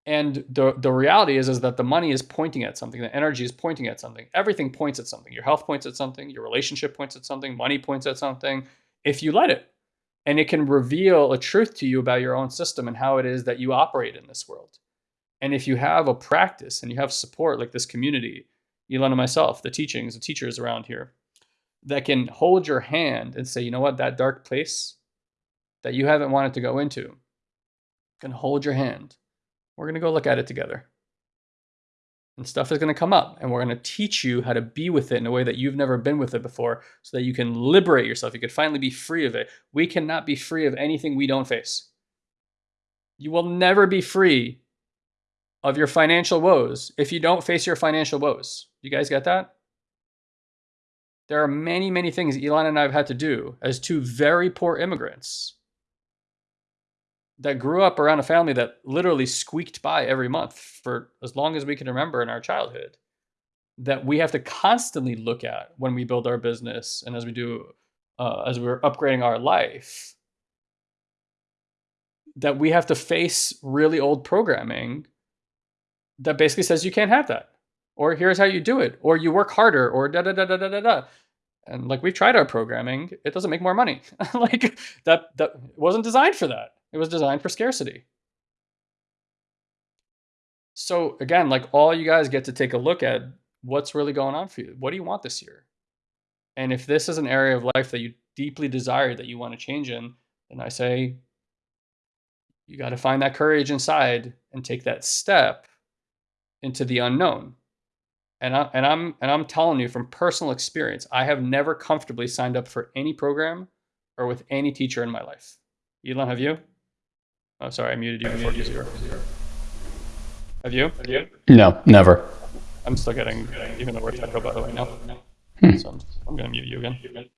And the, the reality is, is that the money is pointing at something, the energy is pointing at something. Everything points at something. Your health points at something, your relationship points at something, money points at something, if you let it. And it can reveal a truth to you about your own system and how it is that you operate in this world. And if you have a practice and you have support like this community, Eyal and myself, the teachings, the teachers around here, that can hold your hand and say, you know what, that dark place that you haven't wanted to go into, can hold your hand we're going to go look at it together. And stuff is going to come up, and we're going to teach you how to be with it in a way that you've never been with it before so that you can liberate yourself. You can finally be free of it. We cannot be free of anything we don't face. You will never be free of your financial woes if you don't face your financial woes. You guys get that? There are many, many things Eyal and I have had to do as two very poor immigrants that grew up around a family that literally squeaked by every month for as long as we can remember in our childhood that we have to constantly look at when we build our business and as we do uh, as we're upgrading our life that we have to face really old programming that basically says you can't have that or here's how you do it or you work harder or da da da da da da da. And like we've tried our programming it doesn't make more money. [LAUGHS] Like that that wasn't designed for that it was designed for scarcity. So again, like all you guys get to take a look at what's really going on for you. What do you want this year? And if this is an area of life that you deeply desire that you want to change in, then I say you got to find that courage inside and take that step into the unknown. And I and I'm and I'm telling you from personal experience, I have never comfortably signed up for any program or with any teacher in my life. Eyal, have you? Oh, sorry, I muted you before you zero. Have you? Have you?
No, never.
I'm still getting, even though we're technical by the way now. Hmm. So I'm, I'm going to mute you again.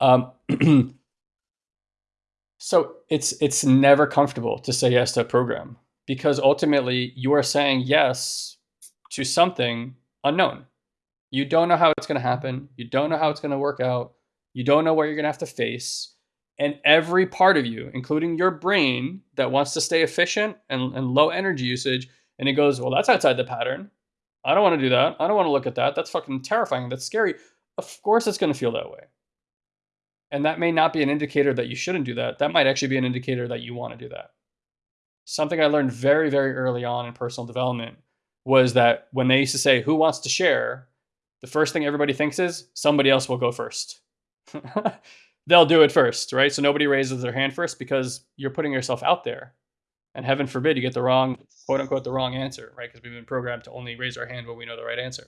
Um, [CLEARS THROAT] so it's it's never comfortable to say yes to a program because ultimately you are saying yes to something unknown. You don't know how it's going to happen. You don't know how it's going to work out. You don't know what you're going to have to face and every part of you, including your brain that wants to stay efficient and, and low energy usage, and it goes, well, that's outside the pattern. I don't want to do that. I don't want to look at that. That's fucking terrifying. That's scary. Of course, it's going to feel that way. And that may not be an indicator that you shouldn't do that. That might actually be an indicator that you want to do that. Something I learned very, very early on in personal development was that when they used to say, Who wants to share? the first thing everybody thinks is somebody else will go first. [LAUGHS] they'll do it first, right? So nobody raises their hand first because you're putting yourself out there. And heaven forbid you get the wrong, quote unquote, the wrong answer, right? Because we've been programmed to only raise our hand when we know the right answer.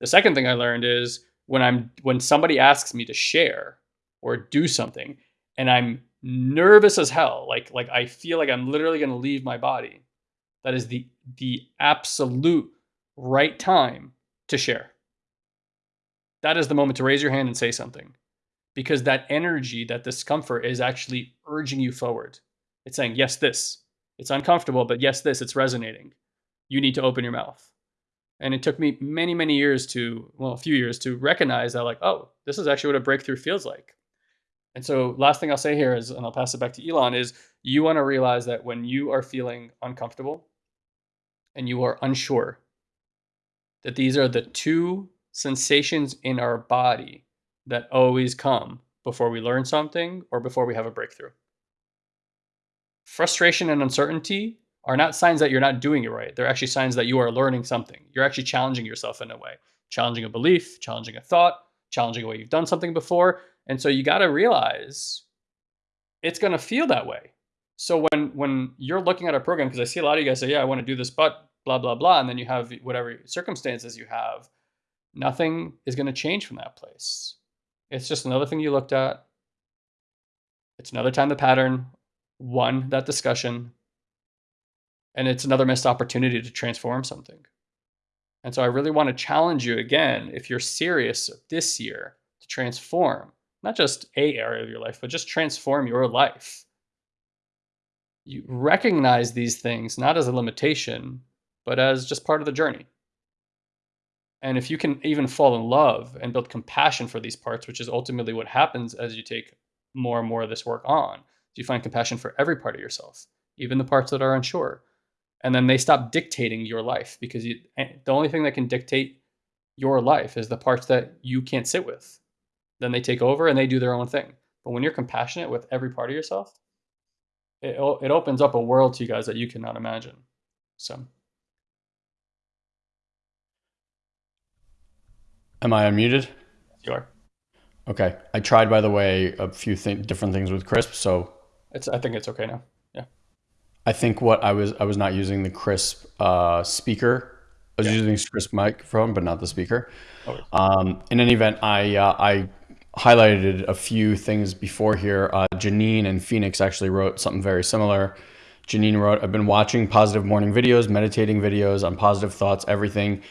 The second thing I learned is when I'm when somebody asks me to share or do something and I'm nervous as hell, like like I feel like I'm literally going to leave my body. That is the the absolute right time to share. That is the moment to raise your hand and say something because that energy, that discomfort is actually urging you forward. It's saying, yes, this. It's uncomfortable, but yes, this. It's resonating. You need to open your mouth. And it took me many, many years to, well, a few years to recognize that, like, oh, this is actually what a breakthrough feels like. And so, last thing I'll say here is, and I'll pass it back to Eyal, is you want to realize that when you are feeling uncomfortable and you are unsure, that these are the two sensations in our body that always come before we learn something or before we have a breakthrough. Frustration and uncertainty are not signs that you're not doing it right. They're actually signs that you are learning something. You're actually challenging yourself in a way, challenging a belief, challenging a thought, challenging a way you've done something before. And so you got to realize it's going to feel that way. So when when you're looking at a program, because I see a lot of you guys say, "Yeah, I want to do this, but blah blah blah," and then you have whatever circumstances you have, nothing is going to change from that place. It's just another thing you looked at. It's another time the pattern won that discussion, and it's another missed opportunity to transform something. And so I really want to challenge you again, if you're serious this year to transform not just a area of your life, but just transform your life. You recognize these things not as a limitation, but as just part of the journey. And if you can even fall in love and build compassion for these parts, which is ultimately what happens as you take more and more of this work on, you find compassion for every part of yourself, even the parts that are unsure. And then they stop dictating your life because you, eh, the only thing that can dictate your life is the parts that you can't sit with then they take over and they do their own thing. But when you're compassionate with every part of yourself, it, it opens up a world to you guys that you cannot imagine. So.
Am I unmuted?
You are.
Okay. I tried, by the way, a few th- different things with Crisp, so
it's. I think it's okay now. Yeah.
I think what I was I was not using the Crisp uh, speaker. I was yeah. using Crisp microphone, but not the speaker. Okay. Um, in any event, I uh, I highlighted a few things before here. Uh, Janine and Phoenix actually wrote something very similar. Janine wrote, I've been watching positive morning videos, meditating videos on positive thoughts, everything,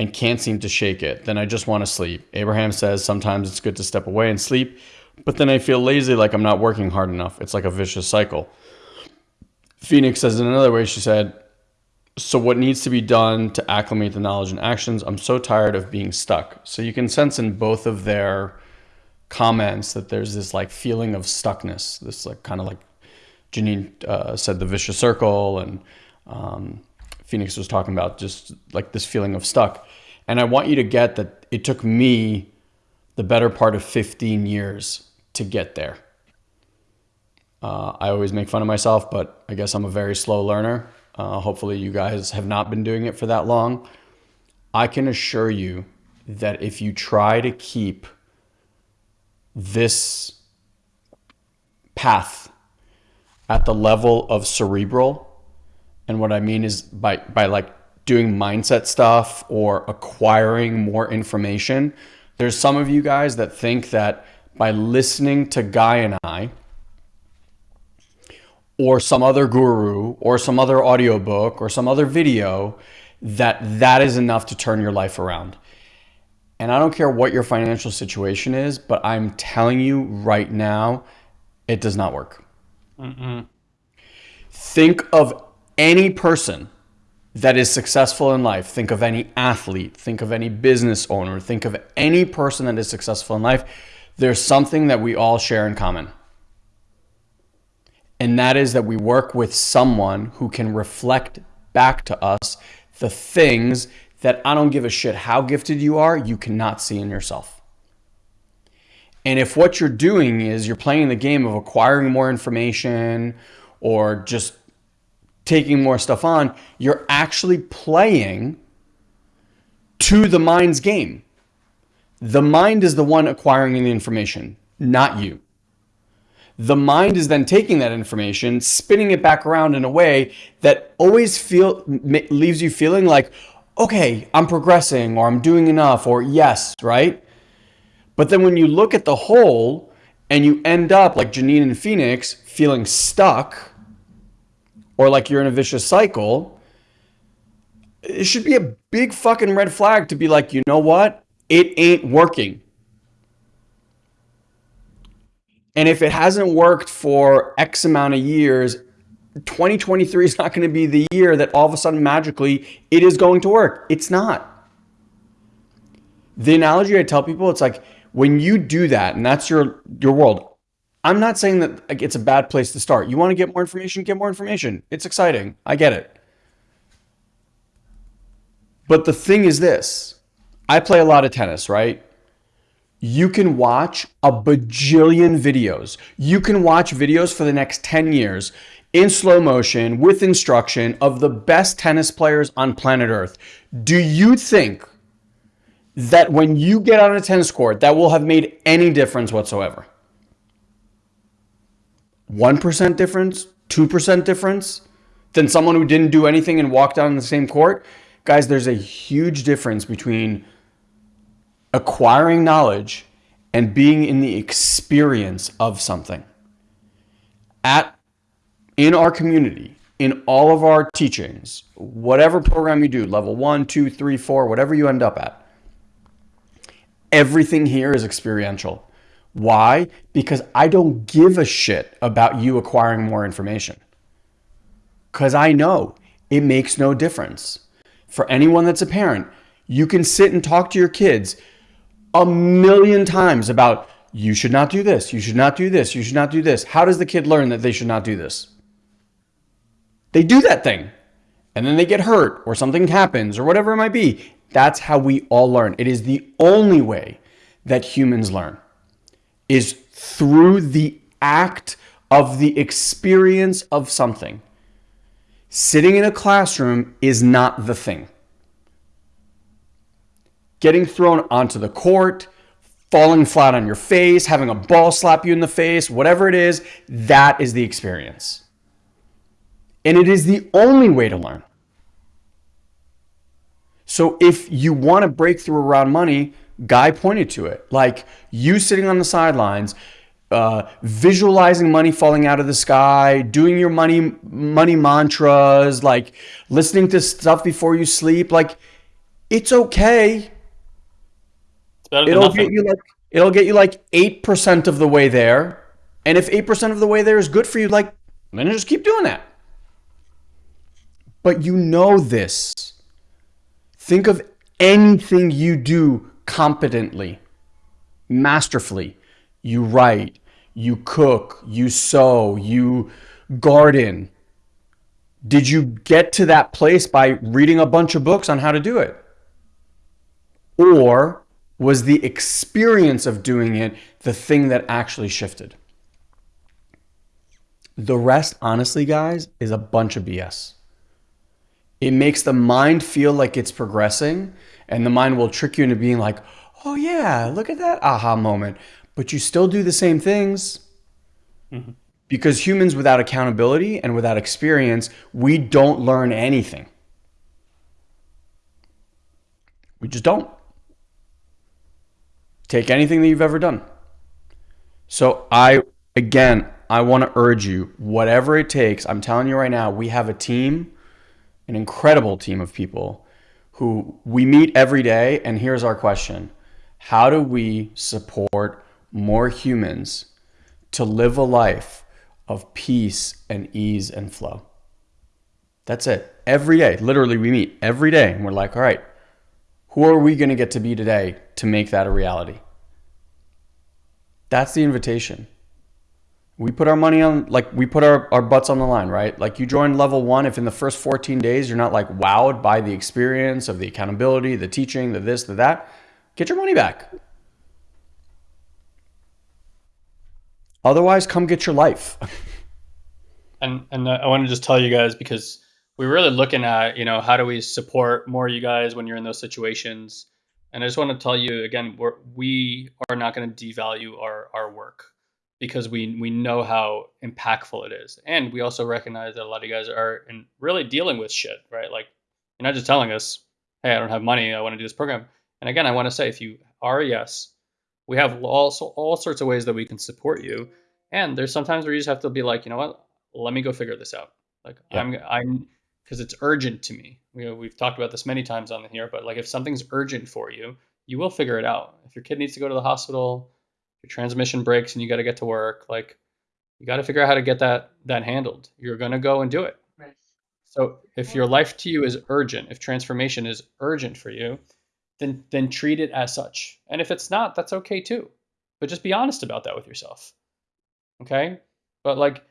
and can't seem to shake it. Then I just want to sleep. Abraham says sometimes it's good to step away and sleep, but then I feel lazy like I'm not working hard enough. It's like a vicious cycle. Phoenix says in another way, she said, so what needs to be done to acclimate the knowledge and actions? I'm so tired of being stuck. So you can sense in both of their comments that there's this like feeling of stuckness, this like kind of like Janine uh, said the vicious circle, and um, Phoenix was talking about just like this feeling of stuck. And I want you to get that it took me the better part of 15 years to get there. Uh, I always make fun of myself, but I guess I'm a very slow learner. Uh, hopefully, you guys have not been doing it for that long. I can assure you that if you try to keep this path at the level of cerebral. And what I mean is by, by like doing mindset stuff or acquiring more information. There's some of you guys that think that by listening to Guy and I, or some other guru, or some other audiobook, or some other video, that that is enough to turn your life around. And I don't care what your financial situation is, but I'm telling you right now, it does not work. Mm-mm. Think of any person that is successful in life. Think of any athlete. Think of any business owner. Think of any person that is successful in life. There's something that we all share in common. And that is that we work with someone who can reflect back to us the things that I don't give a shit how gifted you are, you cannot see in yourself. And if what you're doing is you're playing the game of acquiring more information or just taking more stuff on, you're actually playing to the mind's game. The mind is the one acquiring the information, not you. The mind is then taking that information, spinning it back around in a way that always feel leaves you feeling like, okay, I'm progressing or I'm doing enough or yes, right? But then when you look at the whole and you end up like Janine and Phoenix feeling stuck or like you're in a vicious cycle, it should be a big fucking red flag to be like, you know what? It ain't working. And if it hasn't worked for X amount of years, 2023 is not going to be the year that all of a sudden magically it is going to work. It's not. The analogy I tell people, it's like when you do that, and that's your your world. I'm not saying that like, it's a bad place to start. You want to get more information, get more information. It's exciting. I get it. But the thing is this I play a lot of tennis, right? You can watch a bajillion videos. You can watch videos for the next 10 years in slow motion with instruction of the best tennis players on planet Earth. Do you think that when you get on a tennis court, that will have made any difference whatsoever? 1% difference, 2% difference than someone who didn't do anything and walked on the same court. Guys, there's a huge difference between acquiring knowledge and being in the experience of something. At in our community, in all of our teachings, whatever program you do, level one, two, three, four, whatever you end up at, everything here is experiential. Why? Because I don't give a shit about you acquiring more information. Because I know it makes no difference. For anyone that's a parent, you can sit and talk to your kids a million times about you should not do this, you should not do this, you should not do this. How does the kid learn that they should not do this? They do that thing and then they get hurt or something happens or whatever it might be. That's how we all learn. It is the only way that humans learn is through the act of the experience of something. Sitting in a classroom is not the thing. Getting thrown onto the court, falling flat on your face, having a ball slap you in the face, whatever it is, that is the experience. And it is the only way to learn. So if you want to break through around money, Guy pointed to it. Like you sitting on the sidelines, uh, visualizing money falling out of the sky, doing your money money mantras, like listening to stuff before you sleep. Like it's okay. It's it'll nothing. get you like it'll get you like eight percent of the way there. And if eight percent of the way there is good for you, like then just keep doing that. But you know this. Think of anything you do competently, masterfully. You write, you cook, you sew, you garden. Did you get to that place by reading a bunch of books on how to do it? Or was the experience of doing it the thing that actually shifted? The rest, honestly, guys, is a bunch of BS. It makes the mind feel like it's progressing and the mind will trick you into being like, oh yeah, look at that aha moment. But you still do the same things. Mm-hmm. Because humans without accountability and without experience, we don't learn anything. We just don't. Take anything that you've ever done. So I again, I want to urge you, whatever it takes, I'm telling you right now, we have a team, an incredible team of people who we meet every day. And here's our question How do we support more humans to live a life of peace and ease and flow? That's it. Every day, literally, we meet every day and we're like, all right, who are we going to get to be today to make that a reality? That's the invitation we put our money on like we put our, our butts on the line right? Like you join level one if in the first 14 days you're not like wowed by the experience of the accountability the teaching the this the that get your money back. Otherwise come get your life. [LAUGHS]
And and uh, i want to just tell you guys because we're really looking at you know how do we support more you guys when you're in those situations? And i just want to tell you again we're, we are not going to devalue our our work because we we know how impactful it is, and we also recognize that a lot of you guys are in really dealing with shit, right? Like you're not just telling us, "Hey, I don't have money. I want to do this program." And again, I want to say, if you are a yes, we have also all sorts of ways that we can support you. And there's sometimes where you just have to be like, you know what? Let me go figure this out. Like yeah. I'm I'm because it's urgent to me. We, we've talked about this many times on here, but like if something's urgent for you, you will figure it out. If your kid needs to go to the hospital, your transmission breaks and you got to get to work like you got to figure out how to get that that handled you're going to go and do it right. so if your life to you is urgent if transformation is urgent for you then then treat it as such and if it's not that's okay too but just be honest about that with yourself Okay. But like,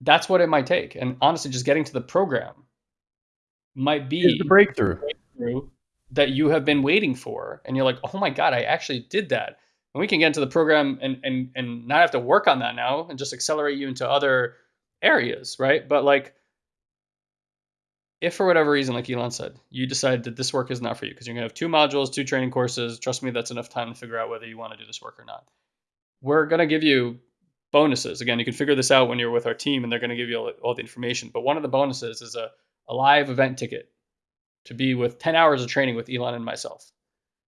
that's what it might take. And honestly, just getting to the program might be
the breakthrough.
breakthrough that you have been waiting for. And you're like, oh my God, I actually did that. And we can get into the program and and and not have to work on that now and just accelerate you into other areas, right? But like if for whatever reason, like Eyal said, you decide that this work is not for you because you're gonna have two modules, two training courses, trust me, that's enough time to figure out whether you want to do this work or not. We're gonna give you bonuses. Again, you can figure this out when you're with our team and they're going to give you all, all, the information. But one of the bonuses is a, a live event ticket to be with 10 hours of training with Eyal and myself.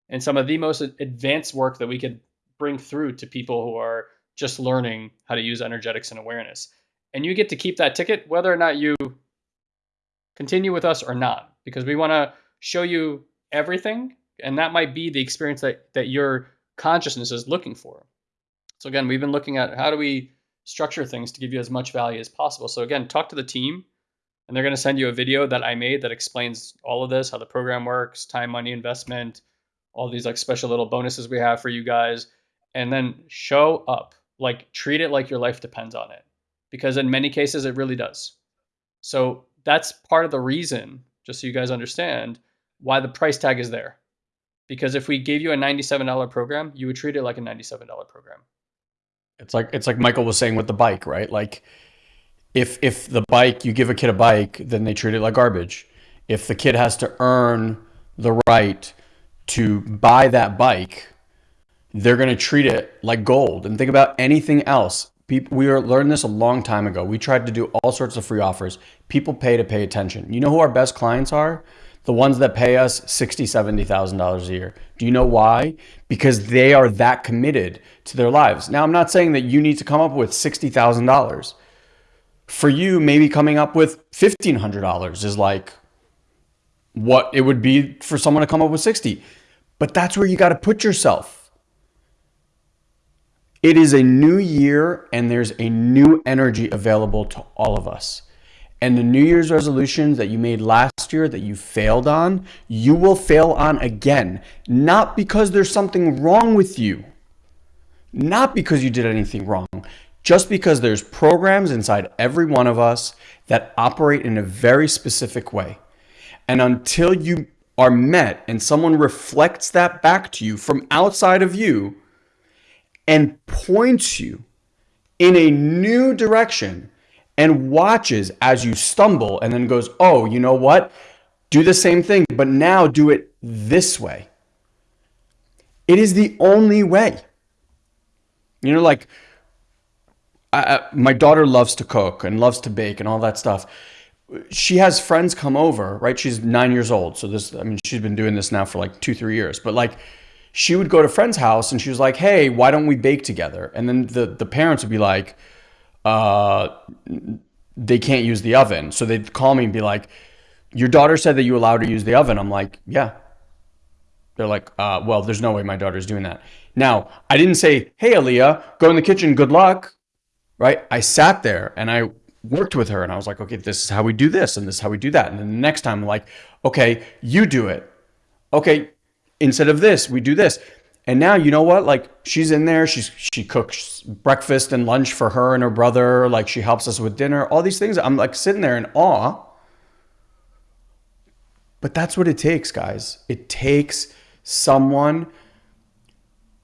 And some of the most advanced work that we could bring through to people who are just learning how to use energetics and awareness. And you get to keep that ticket whether or not you continue with us or not, because we want to show you everything. And that might be the experience that, that your consciousness is looking for. So again, we've been looking at how do we structure things to give you as much value as possible. So again, talk to the team and they're going to send you a video that I made that explains all of this, how the program works, time, money, investment, all these like special little bonuses we have for you guys. And then show up, like treat it like your life depends on it. Because in many cases, it really does. So that's part of the reason, just so you guys understand, why the price tag is there. Because if we gave you a $97 program, you would treat it like a $97 program.
It's like it's like Michael was saying with the bike, right? Like if if the bike you give a kid a bike, then they treat it like garbage. If the kid has to earn the right to buy that bike, they're going to treat it like gold. And think about anything else. People, we learned this a long time ago. We tried to do all sorts of free offers. People pay to pay attention. You know who our best clients are? the ones that pay us sixty, seventy thousand dollars a year. Do you know why? Because they are that committed to their lives. Now, I'm not saying that you need to come up with sixty thousand dollars. For you, maybe coming up with fifteen hundred dollars is like what it would be for someone to come up with sixty. But that's where you got to put yourself. It is a new year and there's a new energy available to all of us and the New Year's resolutions that you made last year that you failed on, you will fail on again. Not because there's something wrong with you, not because you did anything wrong, just because there's programs inside every one of us that operate in a very specific way. And until you are met and someone reflects that back to you from outside of you and points you in a new direction, and watches as you stumble and then goes, oh, you know what? Do the same thing, but now do it this way. It is the only way. You know, like I, my daughter loves to cook and loves to bake and all that stuff. She has friends come over, right? She's nine years old. So this, I mean, she's been doing this now for like two, three years. But like, she would go to friend's house and she was like, hey, why don't we bake together? And then the, the parents would be like, uh, they can't use the oven. So they'd call me and be like, your daughter said that you allowed her to use the oven. I'm like, yeah. They're like, uh, well, there's no way my daughter's doing that. Now, I didn't say, hey, Aaliyah, go in the kitchen, good luck. Right? I sat there and I worked with her and I was like, okay, this is how we do this and this is how we do that. And then the next time I'm like, okay, you do it. Okay, instead of this, we do this. And now you know what? Like she's in there. She's she cooks breakfast and lunch for her and her brother. Like she helps us with dinner. All these things. I'm like sitting there in awe. But that's what it takes, guys. It takes someone.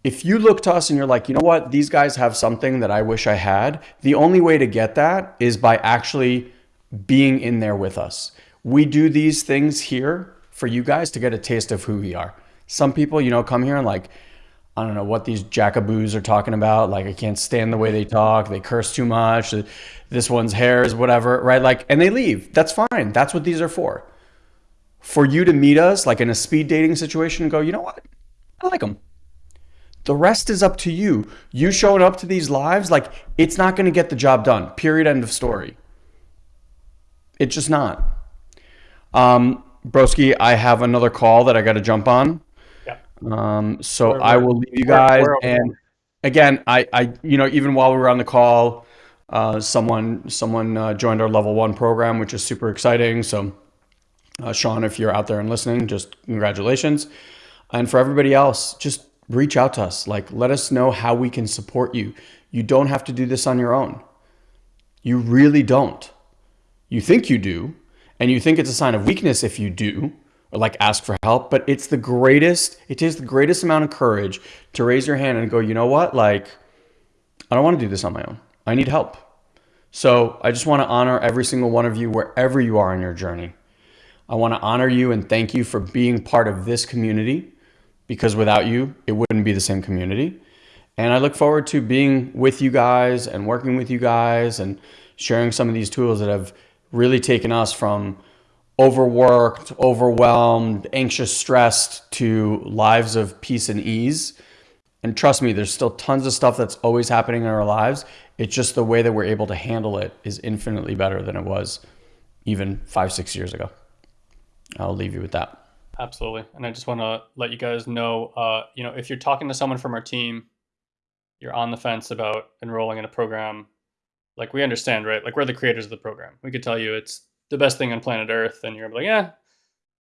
If you look to us and you're like, you know what, these guys have something that I wish I had, the only way to get that is by actually being in there with us. We do these things here for you guys to get a taste of who we are. Some people, you know, come here and like, I don't know what these jackaboos are talking about. Like, I can't stand the way they talk. They curse too much. This one's hair is whatever, right? Like, and they leave. That's fine. That's what these are for. For you to meet us, like in a speed dating situation, and go, you know what? I like them. The rest is up to you. You showing up to these lives, like, it's not going to get the job done. Period. End of story. It's just not. Um, Broski, I have another call that I got to jump on. Um, so I will leave you guys. And again, I, I, you know, even while we were on the call, uh, someone, someone uh, joined our level one program, which is super exciting. So, uh, Sean, if you're out there and listening, just congratulations. And for everybody else, just reach out to us. Like, let us know how we can support you. You don't have to do this on your own. You really don't. You think you do, and you think it's a sign of weakness if you do, or like ask for help, but it's the greatest, it takes the greatest amount of courage to raise your hand and go, you know what? Like, I don't want to do this on my own. I need help. So I just want to honor every single one of you wherever you are in your journey. I want to honor you and thank you for being part of this community because without you, it wouldn't be the same community. And I look forward to being with you guys and working with you guys and sharing some of these tools that have really taken us from overworked, overwhelmed, anxious, stressed to lives of peace and ease. And trust me, there's still tons of stuff that's always happening in our lives. It's just the way that we're able to handle it is infinitely better than it was even five, six years ago. I'll leave you with that.
Absolutely. And I just want to let you guys know, uh, you know, if you're talking to someone from our team, you're on the fence about enrolling in a program, like we understand, right? Like we're the creators of the program. We could tell you it's the best thing on planet Earth, and you're like, yeah,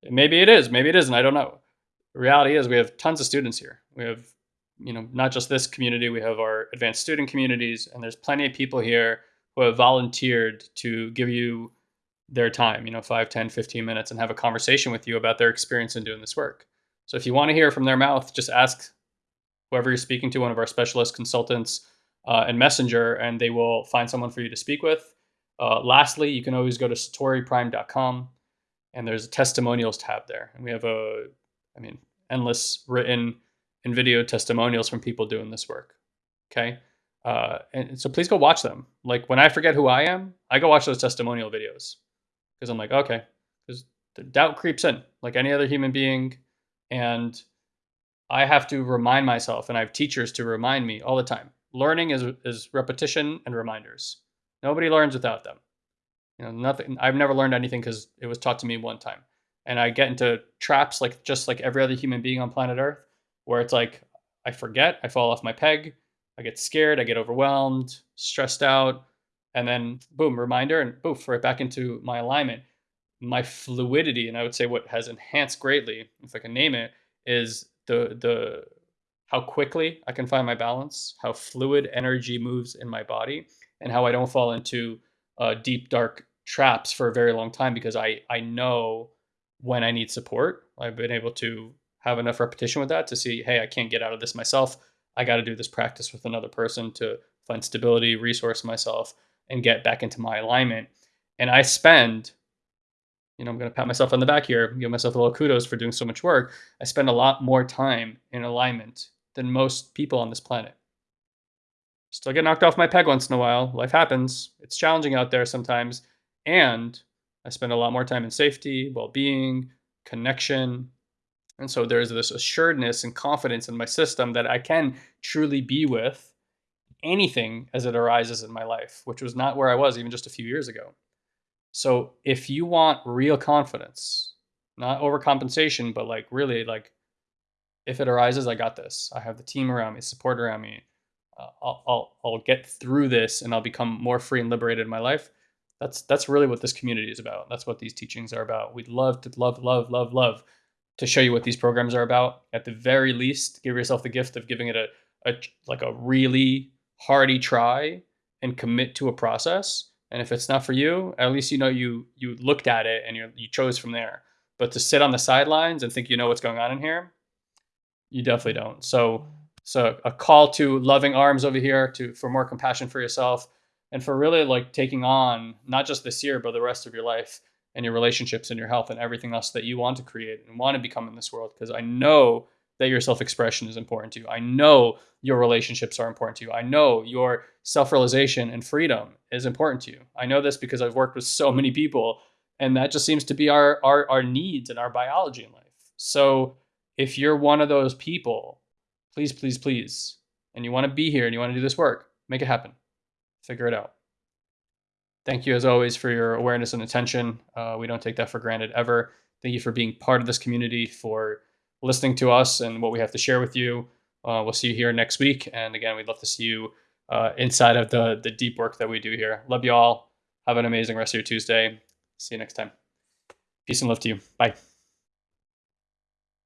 maybe it is, maybe it isn't. I don't know. The reality is we have tons of students here. We have, you know, not just this community, we have our advanced student communities, and there's plenty of people here who have volunteered to give you their time, you know, 5, 10, 15 minutes and have a conversation with you about their experience in doing this work. So if you want to hear from their mouth, just ask whoever you're speaking to, one of our specialist consultants uh, and messenger, and they will find someone for you to speak with. Uh, lastly, you can always go to satoriprime.com and there's a testimonials tab there. And we have a, I mean, endless written and video testimonials from people doing this work. Okay. Uh, and so please go watch them. Like when I forget who I am, I go watch those testimonial videos because I'm like, okay, because the doubt creeps in like any other human being. And I have to remind myself, and I have teachers to remind me all the time. Learning is, is repetition and reminders. Nobody learns without them. You know, nothing. I've never learned anything because it was taught to me one time. And I get into traps like just like every other human being on planet Earth, where it's like I forget, I fall off my peg, I get scared, I get overwhelmed, stressed out, and then boom, reminder, and boof, right back into my alignment. My fluidity, and I would say what has enhanced greatly, if I can name it, is the the how quickly I can find my balance, how fluid energy moves in my body, and how I don't fall into uh, deep dark traps for a very long time because I I know when I need support. I've been able to have enough repetition with that to see, hey, I can't get out of this myself. I got to do this practice with another person to find stability, resource myself, and get back into my alignment. And I spend, you know, I'm going to pat myself on the back here, give myself a little kudos for doing so much work. I spend a lot more time in alignment than most people on this planet. Still get knocked off my peg once in a while. Life happens. It's challenging out there sometimes. And I spend a lot more time in safety, well being, connection. And so there's this assuredness and confidence in my system that I can truly be with anything as it arises in my life, which was not where I was even just a few years ago. So if you want real confidence, not overcompensation, but like really like if it arises, I got this. I have the team around me, support around me. I'll, I'll I'll get through this and I'll become more free and liberated in my life. That's that's really what this community is about. That's what these teachings are about. We'd love to love love love love to show you what these programs are about. At the very least, give yourself the gift of giving it a, a like a really hearty try and commit to a process. And if it's not for you, at least you know you you looked at it and you you chose from there. But to sit on the sidelines and think you know what's going on in here, you definitely don't. So so a call to loving arms over here to for more compassion for yourself and for really like taking on not just this year but the rest of your life and your relationships and your health and everything else that you want to create and want to become in this world because I know that your self-expression is important to you. I know your relationships are important to you. I know your self-realization and freedom is important to you. I know this because I've worked with so many people and that just seems to be our our, our needs and our biology in life. So if you're one of those people, please, please, please, and you want to be here and you want to do this work, make it happen. Figure it out. Thank you, as always, for your awareness and attention. Uh, we don't take that for granted ever. Thank you for being part of this community, for listening to us and what we have to share with you. Uh, we'll see you here next week. And again, we'd love to see you uh, inside of the, the deep work that we do here. Love you all. Have an amazing rest of your Tuesday. See you next time. Peace and love to you. Bye.